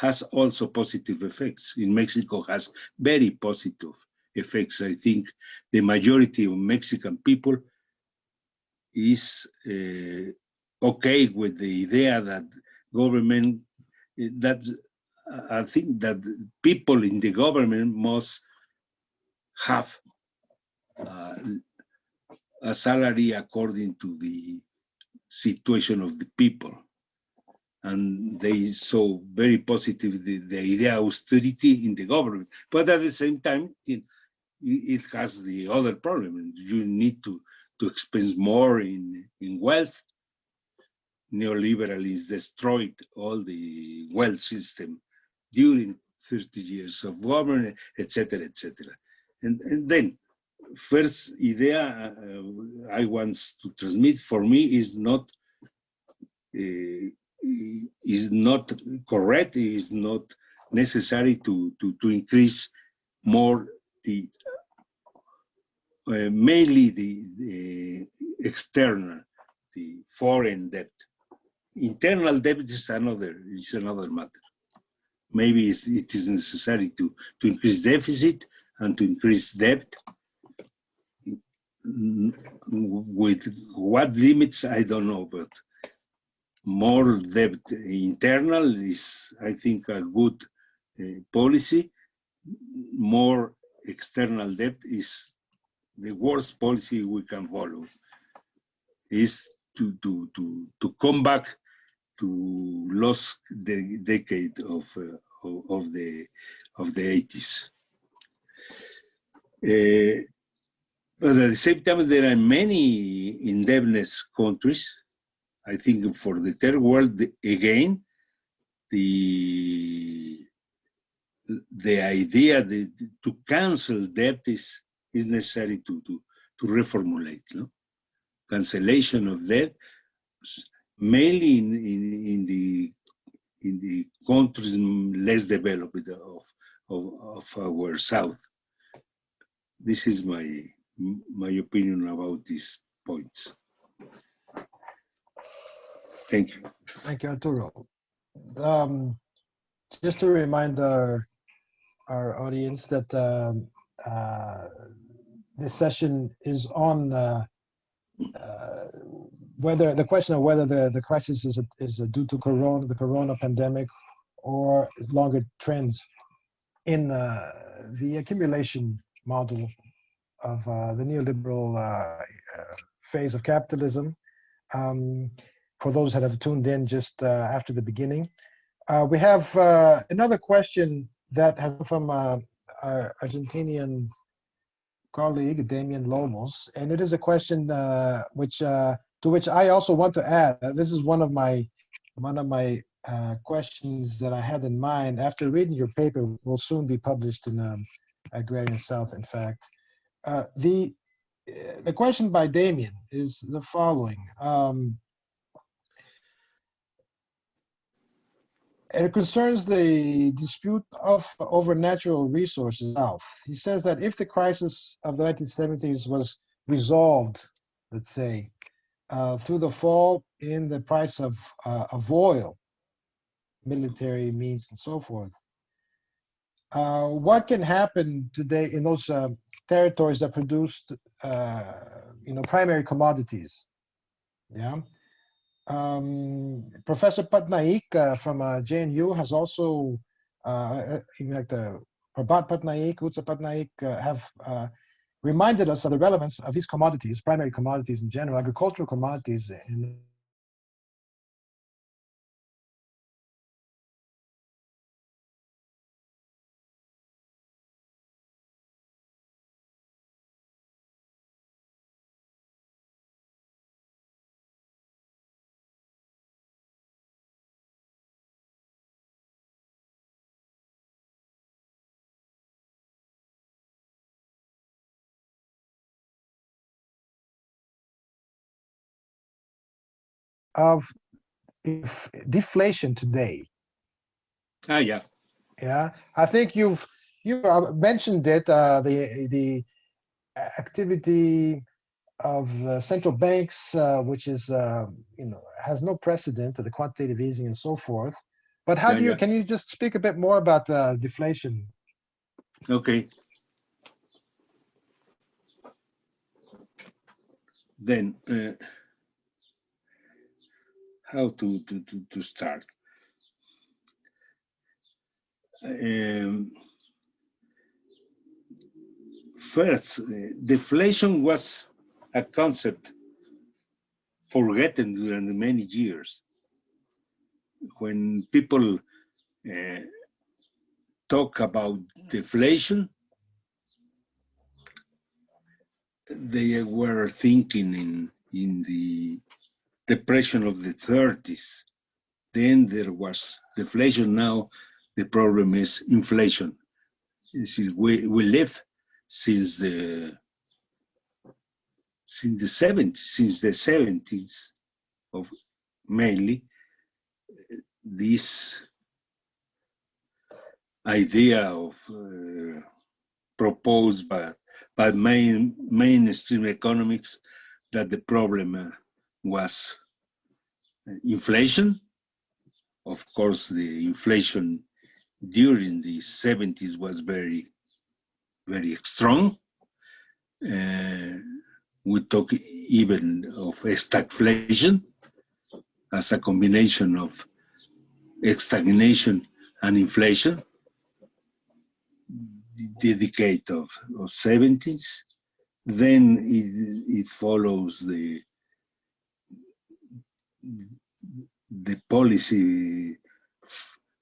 Speaker 2: has also positive effects. In Mexico has very positive effects. I think the majority of Mexican people is uh, okay with the idea that government, that I think that people in the government must have uh, a salary according to the situation of the people and they saw very positive the, the idea of austerity in the government. But at the same time, in, it has the other problem. You need to, to expense more in, in wealth. Neoliberalism destroyed all the wealth system during 30 years of government, etc., etc. And, and then, first idea uh, I want to transmit for me is not uh, is not correct, is not necessary to, to, to increase more the uh, mainly the, the, external, the foreign debt. Internal debt is another is another matter. Maybe it is necessary to to increase deficit and to increase debt. With what limits, I don't know, but more debt internal is, I think, a good uh, policy. More external debt is the worst policy we can follow. Is to to to to come back to lost the decade of uh, of, the of the 80s. Uh, but at the same time, there are many indebtedness countries I think for the third world, again, the the idea that to cancel debt is, is necessary to, to, to reformulate. No? Cancellation of debt, mainly in, in, in, the in the countries less developed of, of, of our south. This is my my opinion about these points. Thank you.
Speaker 1: Thank you, Arturo. Um, just to remind our, our audience that um, uh, this session is on uh, uh, whether the question of whether the, the crisis is, is due to corona, the corona pandemic, or longer trends in uh, the accumulation model of uh, the neoliberal uh, phase of capitalism. Um, for those that have tuned in just uh, after the beginning. Uh, we have uh, another question that has from uh, our Argentinian colleague, Damian Lomos, and it is a question uh, which to which I also want to add. this is one of my one of my questions that I had in mind. After reading your paper, will soon be published in um, Agrarian South, in fact. the the question by Damien is the following. Um, it concerns the dispute of over natural resources He says that if the crisis of the 1970s was resolved, let's say, uh, through the fall in the price of, uh, of oil, military means and so forth, uh, what can happen today in those uh, territories that produced, uh, you know, primary commodities? Yeah. Um, Professor Patnaik uh, from uh, JNU has also, uh, like the Prabhat Patnaik, Utsa Patnaik uh, have uh, reminded us of the relevance of these commodities, primary commodities in general, agricultural commodities in of deflation today.
Speaker 2: Ah, yeah.
Speaker 1: Yeah, I think you've you mentioned it. Uh, the the activity of uh, central banks, uh, which is uh, you know has no precedent to the quantitative easing and so forth. But how yeah, do you yeah. can you just speak a bit more about the deflation?
Speaker 2: Okay. Then. Uh, how to, to, to, to start. Um, first, deflation was a concept forgotten during many years. When people uh, talk about deflation, they were thinking in, in the depression of the 30s. Then there was deflation. Now the problem is inflation. We, we live since the since the 70s, since the 70s of mainly this idea of uh, proposed by by main mainstream economics that the problem uh, was inflation. Of course, the inflation during the 70s was very, very strong. Uh, we talk even of stagflation as a combination of stagnation and inflation. The decade of, of 70s. Then it, it follows the the policy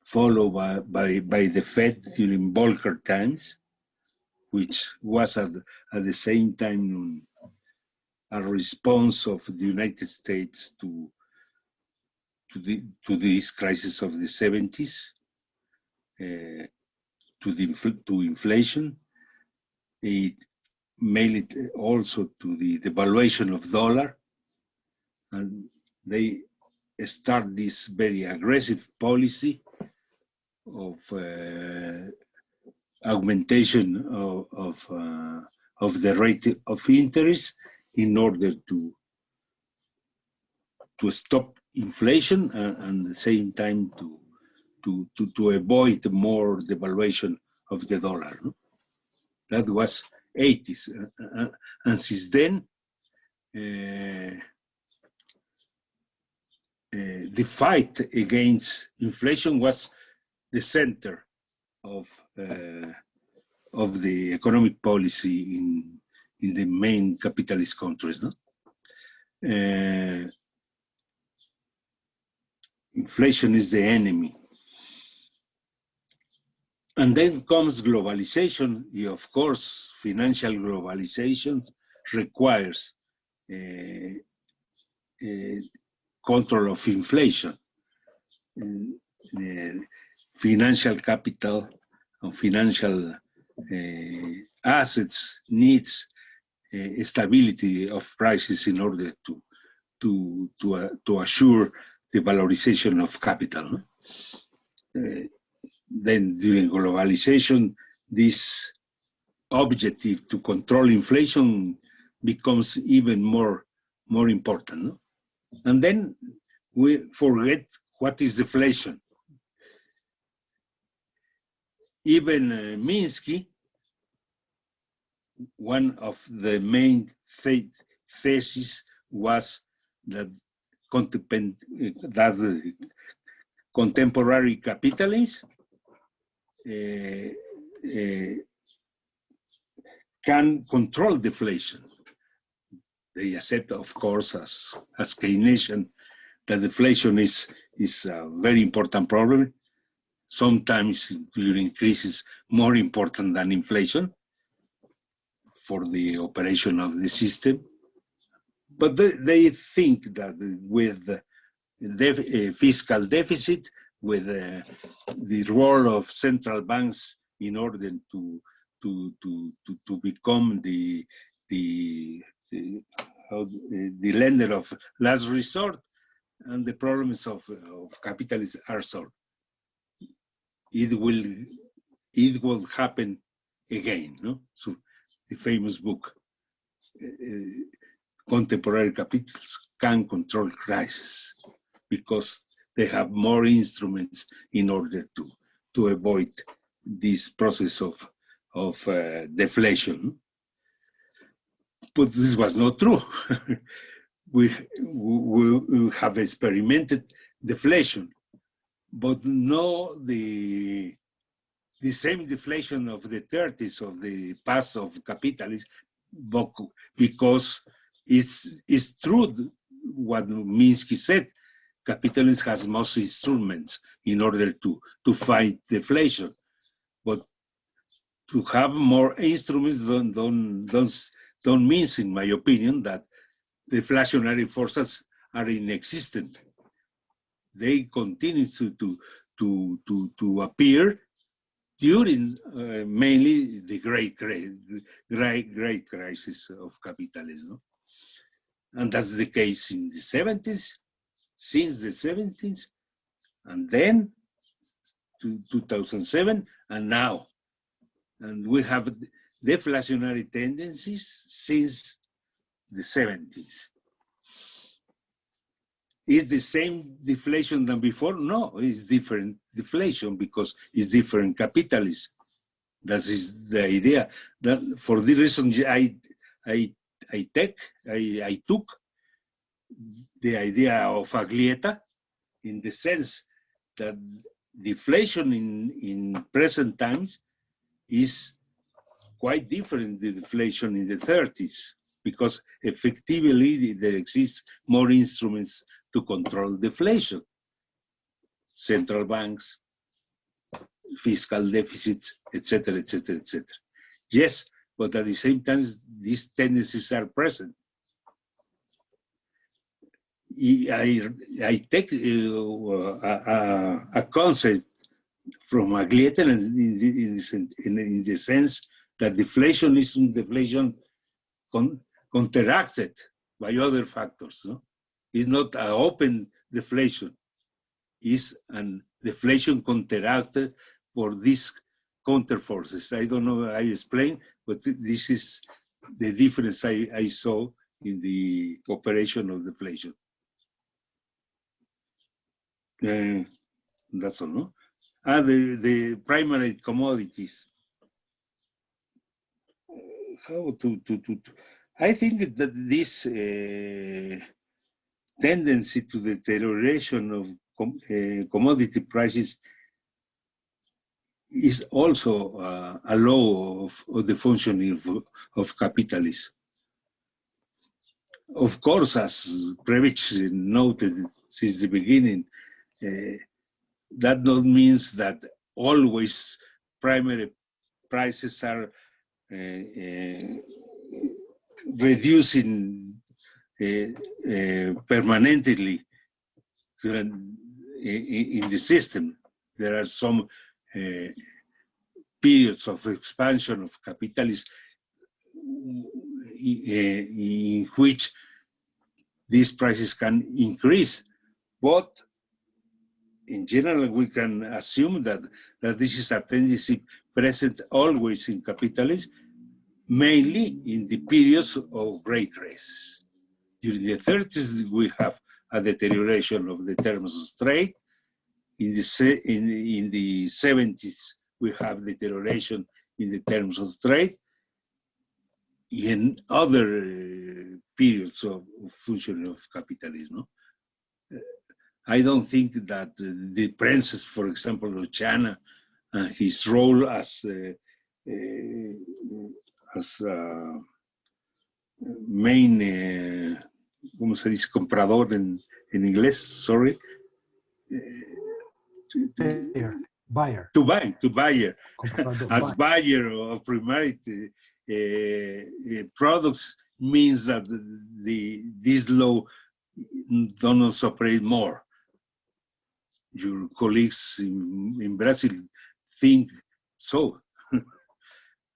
Speaker 2: followed by, by, by the Fed during Volcker times, which was at, at the same time a response of the United States to, to, the, to this crisis of the 70s, uh, to, the, to inflation, it mainly also to the devaluation of dollar, and they start this very aggressive policy of uh, augmentation of of, uh, of, the rate of interest in order to to stop inflation and, and at the same time to to to, to avoid more devaluation of the dollar. That was 80s, uh, uh, and since then. Uh, the fight against inflation was the center of uh, of the economic policy in in the main capitalist countries. No? Uh, inflation is the enemy. And then comes globalization. Of course, financial globalization requires uh, uh, control of inflation. The financial capital and financial uh, assets needs uh, stability of prices in order to to to uh, to assure the valorization of capital. Uh, then during globalization, this objective to control inflation becomes even more more important. No? And then we forget what is deflation. Even uh, Minsky, one of the main theses was that, that contemporary capitalists uh, uh, can control deflation they accept, of course, as, as Keynesian, that deflation is, is a very important problem. Sometimes during crisis, more important than inflation for the operation of the system. But they, they think that with def, uh, fiscal deficit, with uh, the role of central banks in order to to to to, to become the the the lender of last resort and the problems of, of capitalism are solved. It will, it will happen again, no? So the famous book, uh, Contemporary Capitals Can Control Crisis because they have more instruments in order to, to avoid this process of, of uh, deflation but this was not true. we, we, we, have experimented deflation, but no the, the same deflation of the 30s of the past of capitalism, because it's, it's true what Minsky said, capitalism has most instruments in order to, to fight deflation. But to have more instruments don't, don't, don't don't mean, in my opinion, that deflationary forces are inexistent. They continue to, to, to, to, to appear during uh, mainly the great, great, great, great crisis of capitalism. And that's the case in the 70s, since the 70s, and then to 2007, and now. And we have deflationary tendencies since the 70s. Is the same deflation than before? No, it's different deflation because it's different capitalism. That is the idea. That for the reason I I I take I, I took the idea of Aglietta in the sense that deflation in, in present times is quite different than deflation in the 30s because effectively there exists more instruments to control deflation. Central banks, fiscal deficits, etc., etc., etc. Yes, but at the same time, these tendencies are present. I, I take uh, a, a, concept from Aglietta in, in, in, in, the sense that deflation is deflation con, counteracted by other factors. No? It's not an open deflation. It's an deflation counteracted for these counterforces. I don't know how I explain, but this is the difference I, I saw in the operation of deflation. Uh, that's all, no? Ah, the, the primary commodities. How to, to, to, to I think that this uh, tendency to deterioration of com uh, commodity prices is also uh, a law of, of, the functioning of, of capitalism. Of course, as Prebisch noted since the beginning, uh, that not means that always primary prices are Uh, uh, reducing uh, permanently in, in the system. There are some periods of expansion of capitalism in which these prices can increase. But in general, we can assume that, that this is a tendency present always in capitalism, mainly in the periods of great crisis. During the 30s, we have a deterioration of the terms of trade. In the, in, in the 70s, we have deterioration in the terms of trade. In other uh, periods of, functioning of capitalism, I don't think that the princess, for example, of China, uh, his role as uh, uh, as main, uh, ¿cómo se dice? Comprador en, en inglés, sorry.
Speaker 1: Buyer. buyer.
Speaker 2: To buy, to buyer. as buyer of primary uh, products means that the this law does operate more your colleagues in, in Brazil think so.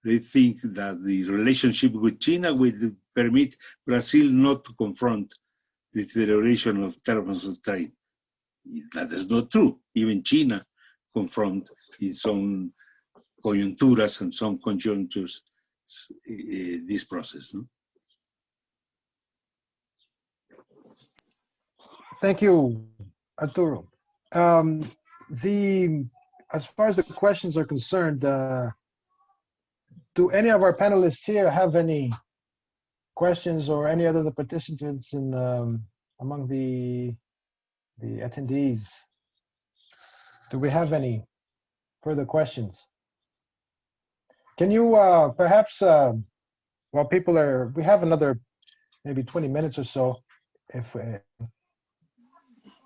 Speaker 2: They think that the relationship with China will permit Brazil not to confront the deterioration of terms of trade. That is not true. Even China confront in some coyunturas and some conjunctures uh, this process. No?
Speaker 1: Thank you, Arturo. Um, the as far as the questions are concerned, uh, do any of our panelists here have any questions or any other the participants in um, among the the attendees? Do we have any further questions? Can you uh, perhaps, uh, while people are, we have another maybe 20 minutes or so, if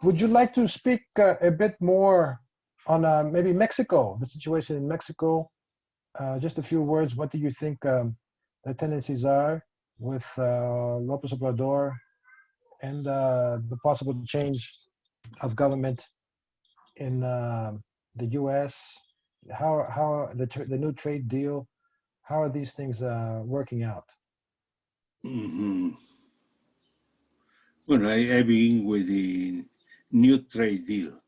Speaker 1: would you like to speak uh, a bit more on uh, maybe Mexico, the situation in Mexico? Uh, just a few words. What do you think um, the tendencies are with uh, Lopez Obrador and uh, the possible change of government in uh, the U.S. How how the the new trade deal? How are these things uh, working out?
Speaker 2: Mhm. Well, I, I begin with the new trade deal.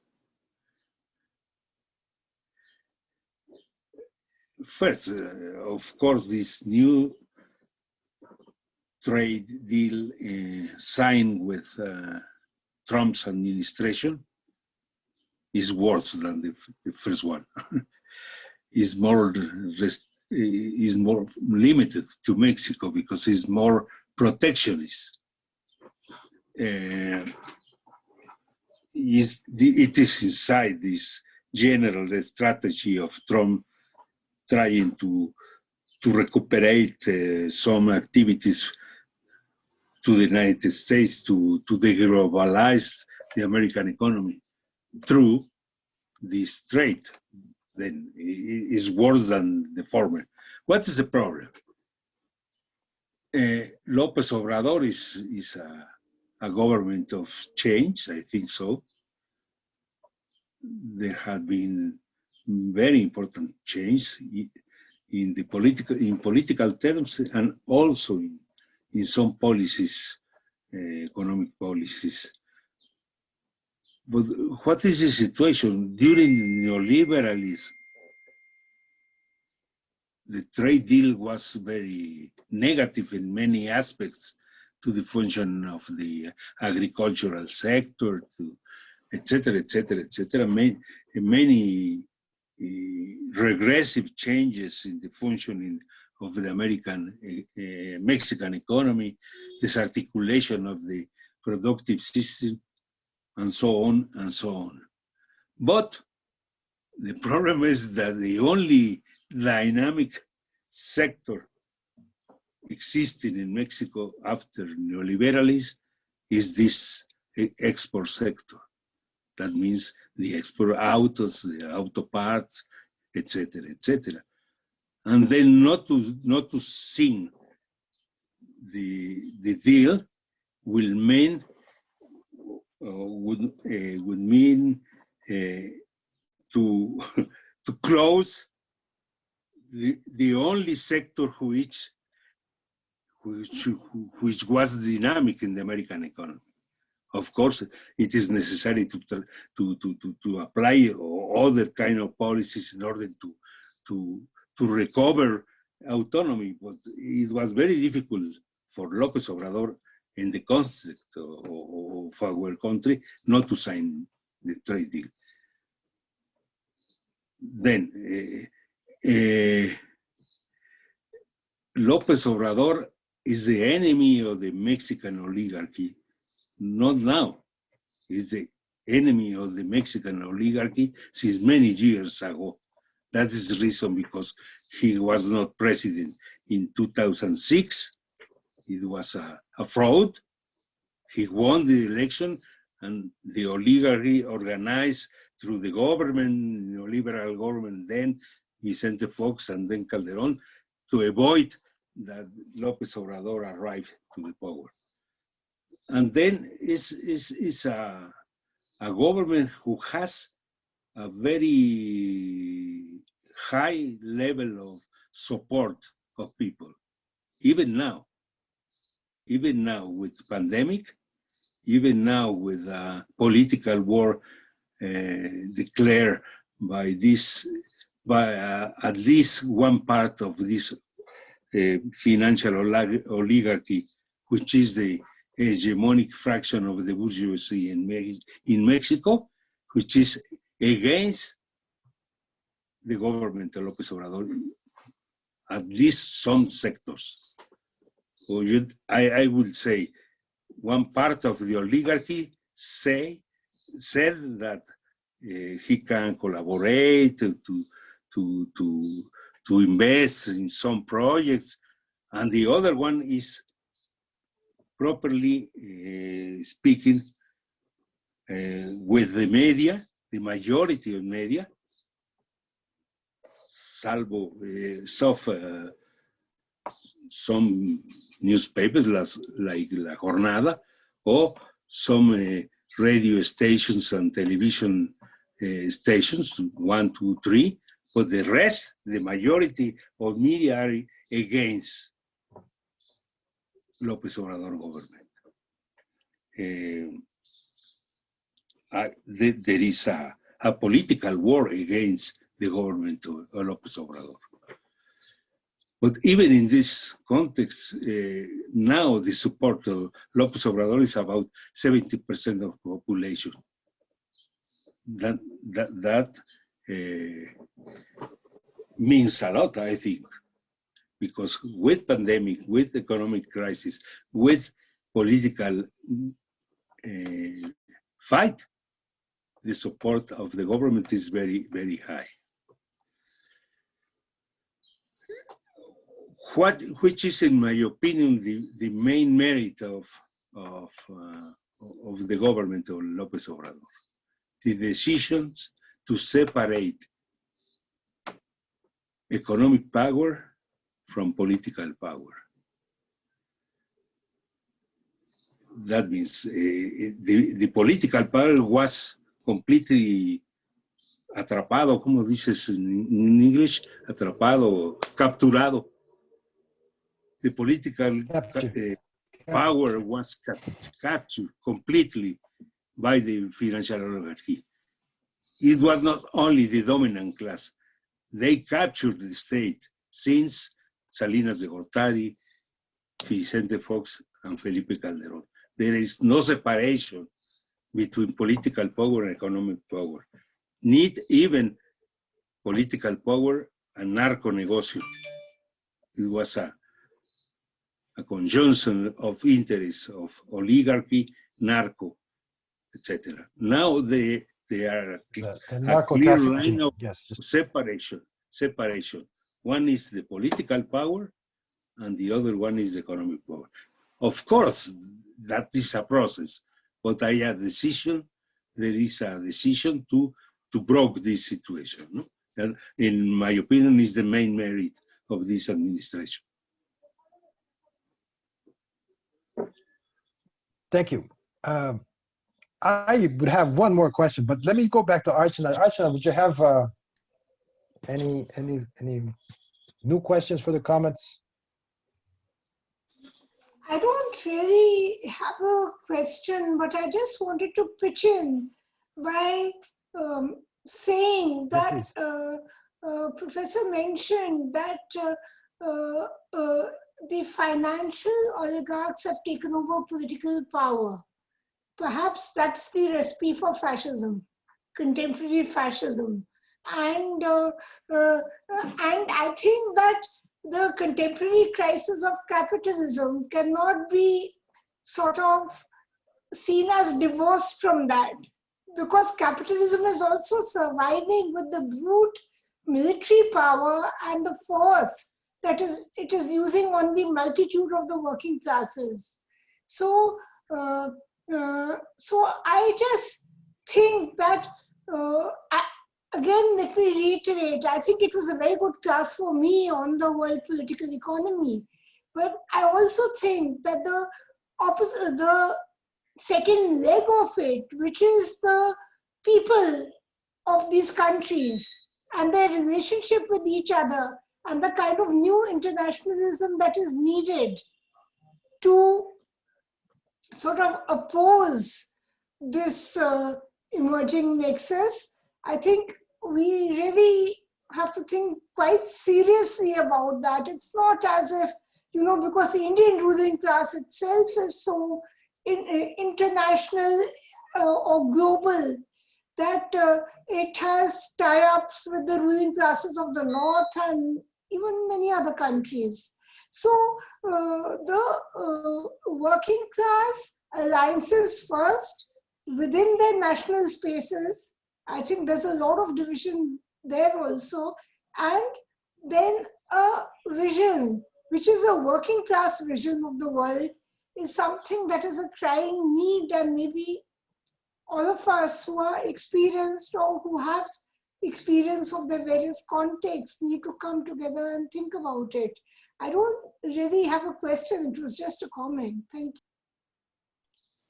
Speaker 2: First, uh, of course, this new trade deal uh, signed with uh, Trump's administration is worse than the, the first one. is more is more limited to Mexico because it's more protectionist. Uh, is the, it is inside this general strategy of Trump trying to to recuperate uh, some activities to the United States to to deglobalize the American economy through this trade. Then is worse than the former. What is the problem? Uh, Lopez Obrador is is a, a government of change. I think so. There have been very important change in the political in political terms and also in, in some policies, uh, economic policies. But what is the situation during neoliberalism? The trade deal was very negative in many aspects to the function of the agricultural sector, to etc., etc., et cetera, et cetera. Many, many Eh, regressive changes in the functioning of the American, uh, Mexican economy, disarticulation of the productive system, and so on and so on. But the problem is that the only dynamic sector existing in Mexico after neoliberalism is this export sector. That means the export autos, the auto parts, etc., etc. And then not to not to sing the the deal will mean uh, would uh, would mean uh, to to close the the only sector which which which was dynamic in the American economy. Of course, it is necessary to to to to, to apply other kind of policies in order to to to recover autonomy, but it was very difficult for López Obrador in the context of, our country not to sign the trade deal. Then, uh, uh, López Obrador is the enemy of the Mexican oligarchy, not now. He's the enemy of the Mexican oligarchy since many years ago. That is the reason because he was not president in 2006. It was a, a fraud. He won the election and the oligarchy organized through the government, neoliberal government then, Vicente Fox and then Calderon, to avoid that López Obrador arrived to the power. And then it's, it's, it's a, a government who has a very high level of support of people, even now. Even now with pandemic, even now with a political war uh, declared by this, by uh, at least one part of this uh, financial olig- oligarchy, which is the hegemonic fraction of the bourgeoisie in, Me- in Mexico, which is against the government of López Obrador, at least some sectors. You, I, I would say one part of the oligarchy say, said that uh, he can collaborate to, to, to, to invest in some projects, and the other one is properly uh, speaking uh, with the media, the majority of media, salvo uh, some, uh, some newspapers las, like La Jornada or some radio stations and television stations, one, two, three, but the rest, the majority of media are against López Obrador government. Uh, uh, there, is a, a political war against the government of, of López Obrador. But even in this context, uh, now the support of López Obrador is about 70% of the population. That, that, that uh, means a lot, I think, because with pandemic, with economic crisis, with political uh, fight, the support of the government is very, very high. what which is in my opinion the the main merit of of uh, of the government of López Obrador the decisions to separate economic power from political power. That means uh, the, the political power was completely atrapado, como dices en English, atrapado, capturado. The political uh, power was captured completely by the financial oligarchy. It was not only the dominant class, they captured the state since Salinas de Gortari, Vicente Fox, and Felipe Calderón. There is no separation between political power and economic power. Need even political power and narco negocio. It was a a conjunction of interests of oligarchy, narco, etc. Now they they are
Speaker 1: The, the
Speaker 2: a clear line of
Speaker 1: yes, just
Speaker 2: separation. Separation. One is the political power, and the other one is the economic power. Of course, that is a process, but I a decision. There is a decision to to broke this situation. No? And in my opinion, is the main merit of this administration.
Speaker 1: Thank you. Um, I would have one more question, but let me go back to Archana. Archana, would you have uh, any any any new questions for the comments?
Speaker 3: I don't really have a question, but I just wanted to pitch in by um, saying that uh, uh, Professor mentioned that uh, uh, uh, the financial oligarchs have taken over political power. Perhaps that's the recipe for fascism, contemporary fascism. And, uh, uh, and I think that the contemporary crisis of capitalism cannot be sort of seen as divorced from that because capitalism is also surviving with the brute military power and the force that is it is using on the multitude of the working classes. So, uh, uh, so I just think that uh, again, let me reiterate. I think it was a very good class for me on the world political economy, but I also think that the opposite, the second leg of it, which is the people of these countries and their relationship with each other and the kind of new internationalism that is needed to sort of oppose this uh, emerging nexus, I think we really have to think quite seriously about that. It's not as if, you know, because the Indian ruling class itself is so in, uh, international uh, or global that uh, it has tie-ups with the ruling classes of the north and even many other countries. So uh, the uh, working class alliances first within their national spaces, I think there's a lot of division there also, and then a vision, which is a working class vision of the world, is something that is a crying need and maybe all of us who are experienced or who have experience of the various contexts need to come together and think about it. I don't really have a question. It was just a comment. Thank you.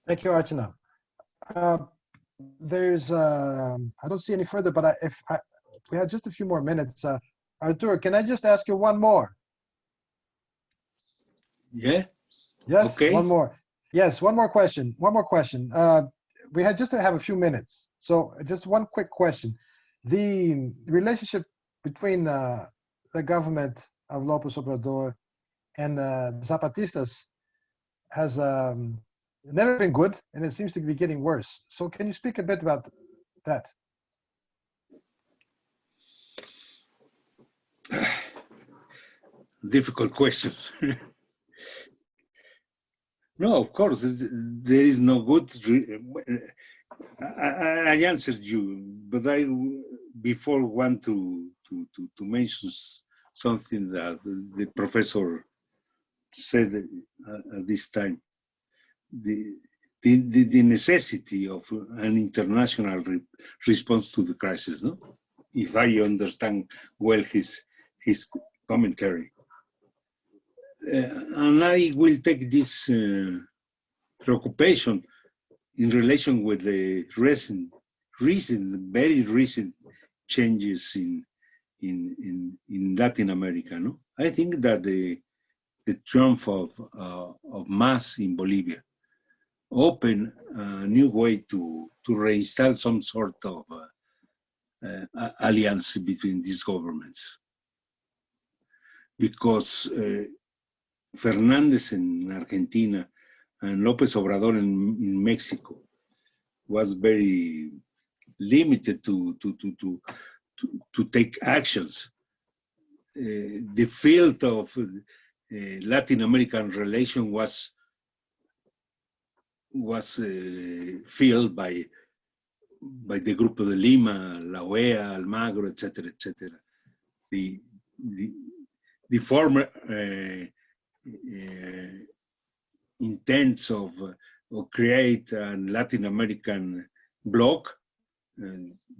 Speaker 1: Thank you, Archana. Uh, there's, um, I don't see any further, but I, if I, we had just a few more minutes, uh, Artur, can I just ask you one more?
Speaker 2: Yeah.
Speaker 1: Yes,
Speaker 2: Okay.
Speaker 1: one more. Yes, one more question. One more question. Uh, we had just to have a few minutes. So just one quick question. The relationship between uh, the government of Lopez Obrador and uh, the Zapatistas has um, never been good, and it seems to be getting worse. So can you speak a bit about that?
Speaker 2: difficult question. no, of course, there is no good. I, I, answered you, but I before want to to to, to mention something that the professor said at this time. The, the, the, the necessity of an international re- response to the crisis, no? If I understand well his his commentary. Uh, and I will take this uh, preoccupation in relation with the recent, recent, very recent changes in in in, in Latin America. No, I think that the the triumph of uh, of MAS in Bolivia open a new way to to reinstall some sort of uh, uh, alliance between these governments because uh, Fernández in Argentina and López Obrador in, in Mexico was very limited to, to, to, to, to, to take actions. Uh, the field of uh, Latin American relation was was uh, filled by by the Grupo de Lima, La OEA, Almagro, etc., etc. The, the the former uh, uh, intents of, of create a Latin American bloc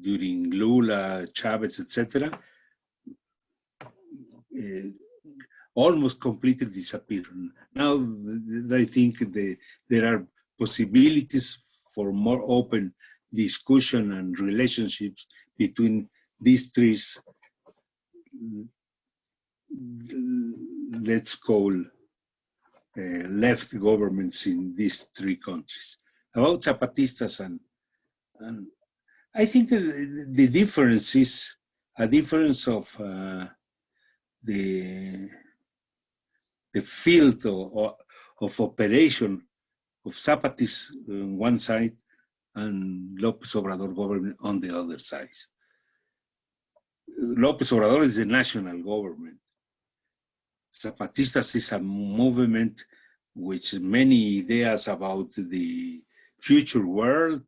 Speaker 2: during Lula, Chavez, etc., almost completely disappeared. Now I think the, there are possibilities for more open discussion and relationships between these three let's call uh, left governments in these three countries. About Zapatistas and, and I think the, the difference is a difference of uh, the the field of, of operation of Zapatis on one side and López Obrador government on the other side. López Obrador is the national government. Zapatistas is a movement which many ideas about the future world,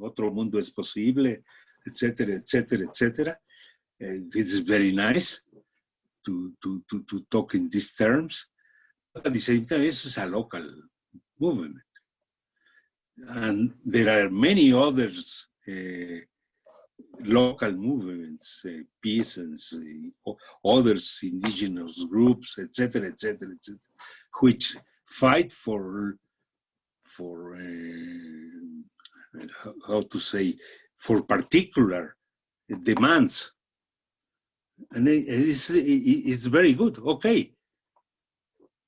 Speaker 2: otro mundo es posible, etc., etc., etc. It's very nice to, to, to, to talk in these terms. But at the same time, it's a local movement. And there are many others uh, local movements, uh, peasants, uh, others indigenous groups, etc., etc., etc., which fight for for how to say for particular demands, and it's it's very good. Okay,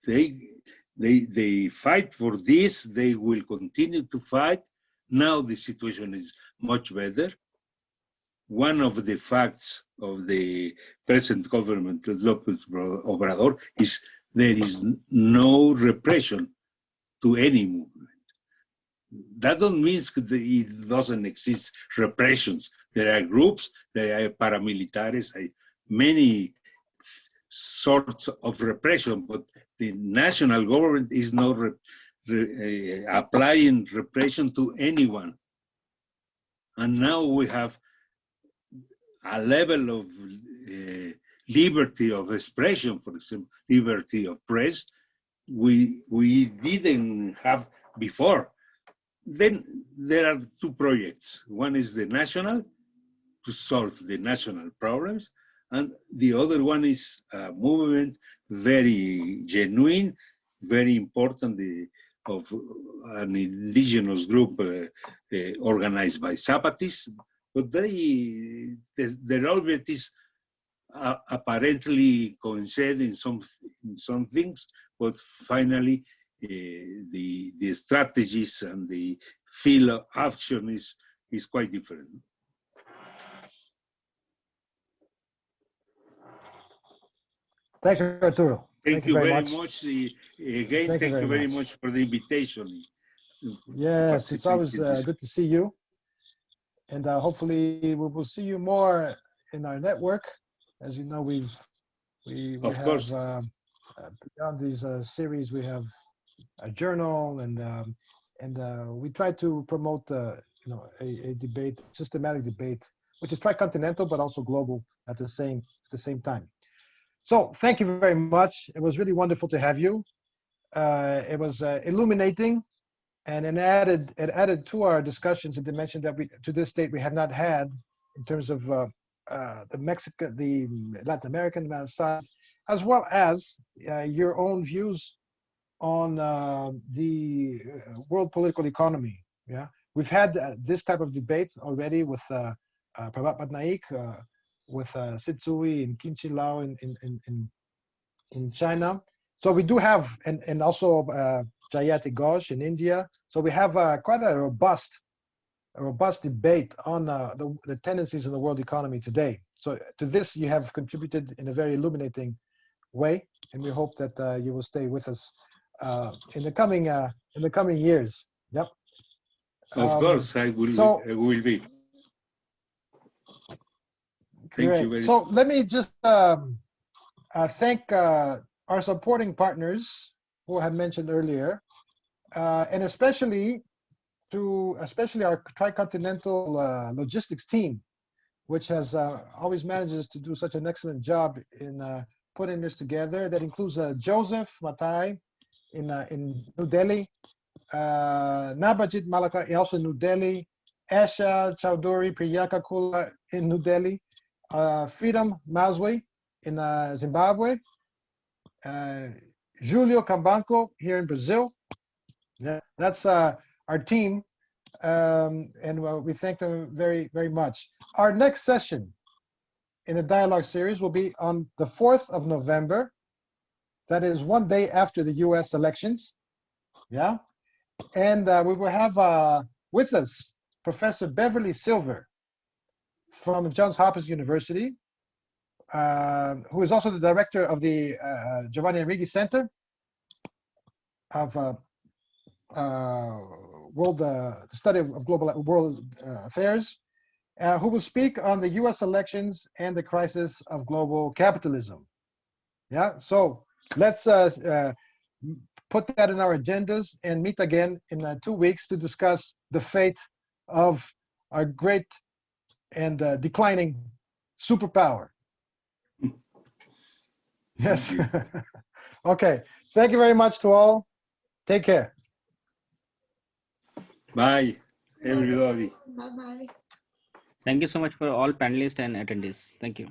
Speaker 2: they they they fight for this. They will continue to fight. Now the situation is much better one of the facts of the present government, Lopez Obrador, is there is no repression to any movement. That don't mean it doesn't exist repressions. There are groups, there are paramilitaries, many sorts of repression, but the national government is not re, re, uh, applying repression to anyone. And now we have a level of uh, liberty of expression, for example, liberty of press, we we didn't have before. Then there are two projects. One is the national to solve the national problems, and the other one is a movement very genuine, very important the, of an indigenous group uh, uh, organized by Zapatis, but they, their- their objectives uh, apparently coincide in some, in some things, but finally uh, the, the strategies and the field of action is, is quite different.
Speaker 1: Thanks, Arturo.
Speaker 2: Thank, you, very much. the- Again,
Speaker 1: Thank
Speaker 2: thank,
Speaker 1: you very
Speaker 2: very
Speaker 1: much.
Speaker 2: much for the invitation.
Speaker 1: Yes, it's always uh, good to see you. And uh, hopefully we will see you more in our network. As you know, we've, we we
Speaker 2: Of
Speaker 1: have,
Speaker 2: course.
Speaker 1: um, uh, beyond these uh, series, we have a journal and, um, and uh, we try to promote, uh, you know, a, a debate, systematic debate, which is tricontinental, but also global at the same, at the same time. So thank you very much. It was really wonderful to have you. Uh, it was uh, illuminating and it added it added to our discussions a dimension that we to this date we have not had in terms of uh, uh, the Mexican, the Latin American side, as well as uh, your own views on uh, the world political economy. Yeah, we've had this type of debate already with Prabhat Patnaik, with uh, Sit Tsui in Kin Chi Lau in in in in, in China. So we do have, and and also uh, Jayati Ghosh in India. So we have uh, quite a robust, a robust debate on uh, the, the tendencies in the world economy today. So to this, you have contributed in a very illuminating way, and we hope that uh, you will stay with us uh, in the coming uh, in the coming years. Yep.
Speaker 2: Of
Speaker 1: Um,
Speaker 2: course, I will,
Speaker 1: so-
Speaker 2: I will be. Thank
Speaker 1: Great.
Speaker 2: you very
Speaker 1: So let me just um, uh, thank uh, our supporting partners who I mentioned earlier, uh, and especially to especially our tricontinental uh, logistics team, which has uh, always manages to do such an excellent job in uh, putting this together. That includes uh, Joseph Matai in uh, in New Delhi, uh, Nabajit Malaka also in New Delhi, Asha Chowdhury Priyanka Kula in New Delhi, uh, Freedom Mazwi in uh, Zimbabwe, uh, Julio Cambanco here in Brazil. Yeah, that's uh, our team, um, and uh, we thank them very, very much. Our next session in the dialogue series will be on the 4th of November. That is one day after the US elections. Yeah. And uh, we will have uh, with us Professor Beverly Silver from Johns Hopkins University, uh, who is also the director of the uh, Giovanni Arrighi Center of uh, uh, World uh, the Study of Global World uh, Affairs, uh, who will speak on the U.S. elections and the crisis of global capitalism. Yeah, so let's uh, uh, put that in our agendas and meet again in uh, two weeks to discuss the fate of our great and uh, declining superpower. Yes. Okay. Thank you very much to all. Take care.
Speaker 2: Bye, everybody.
Speaker 3: Bye bye.
Speaker 4: Thank you so much for all panelists and attendees. Thank you.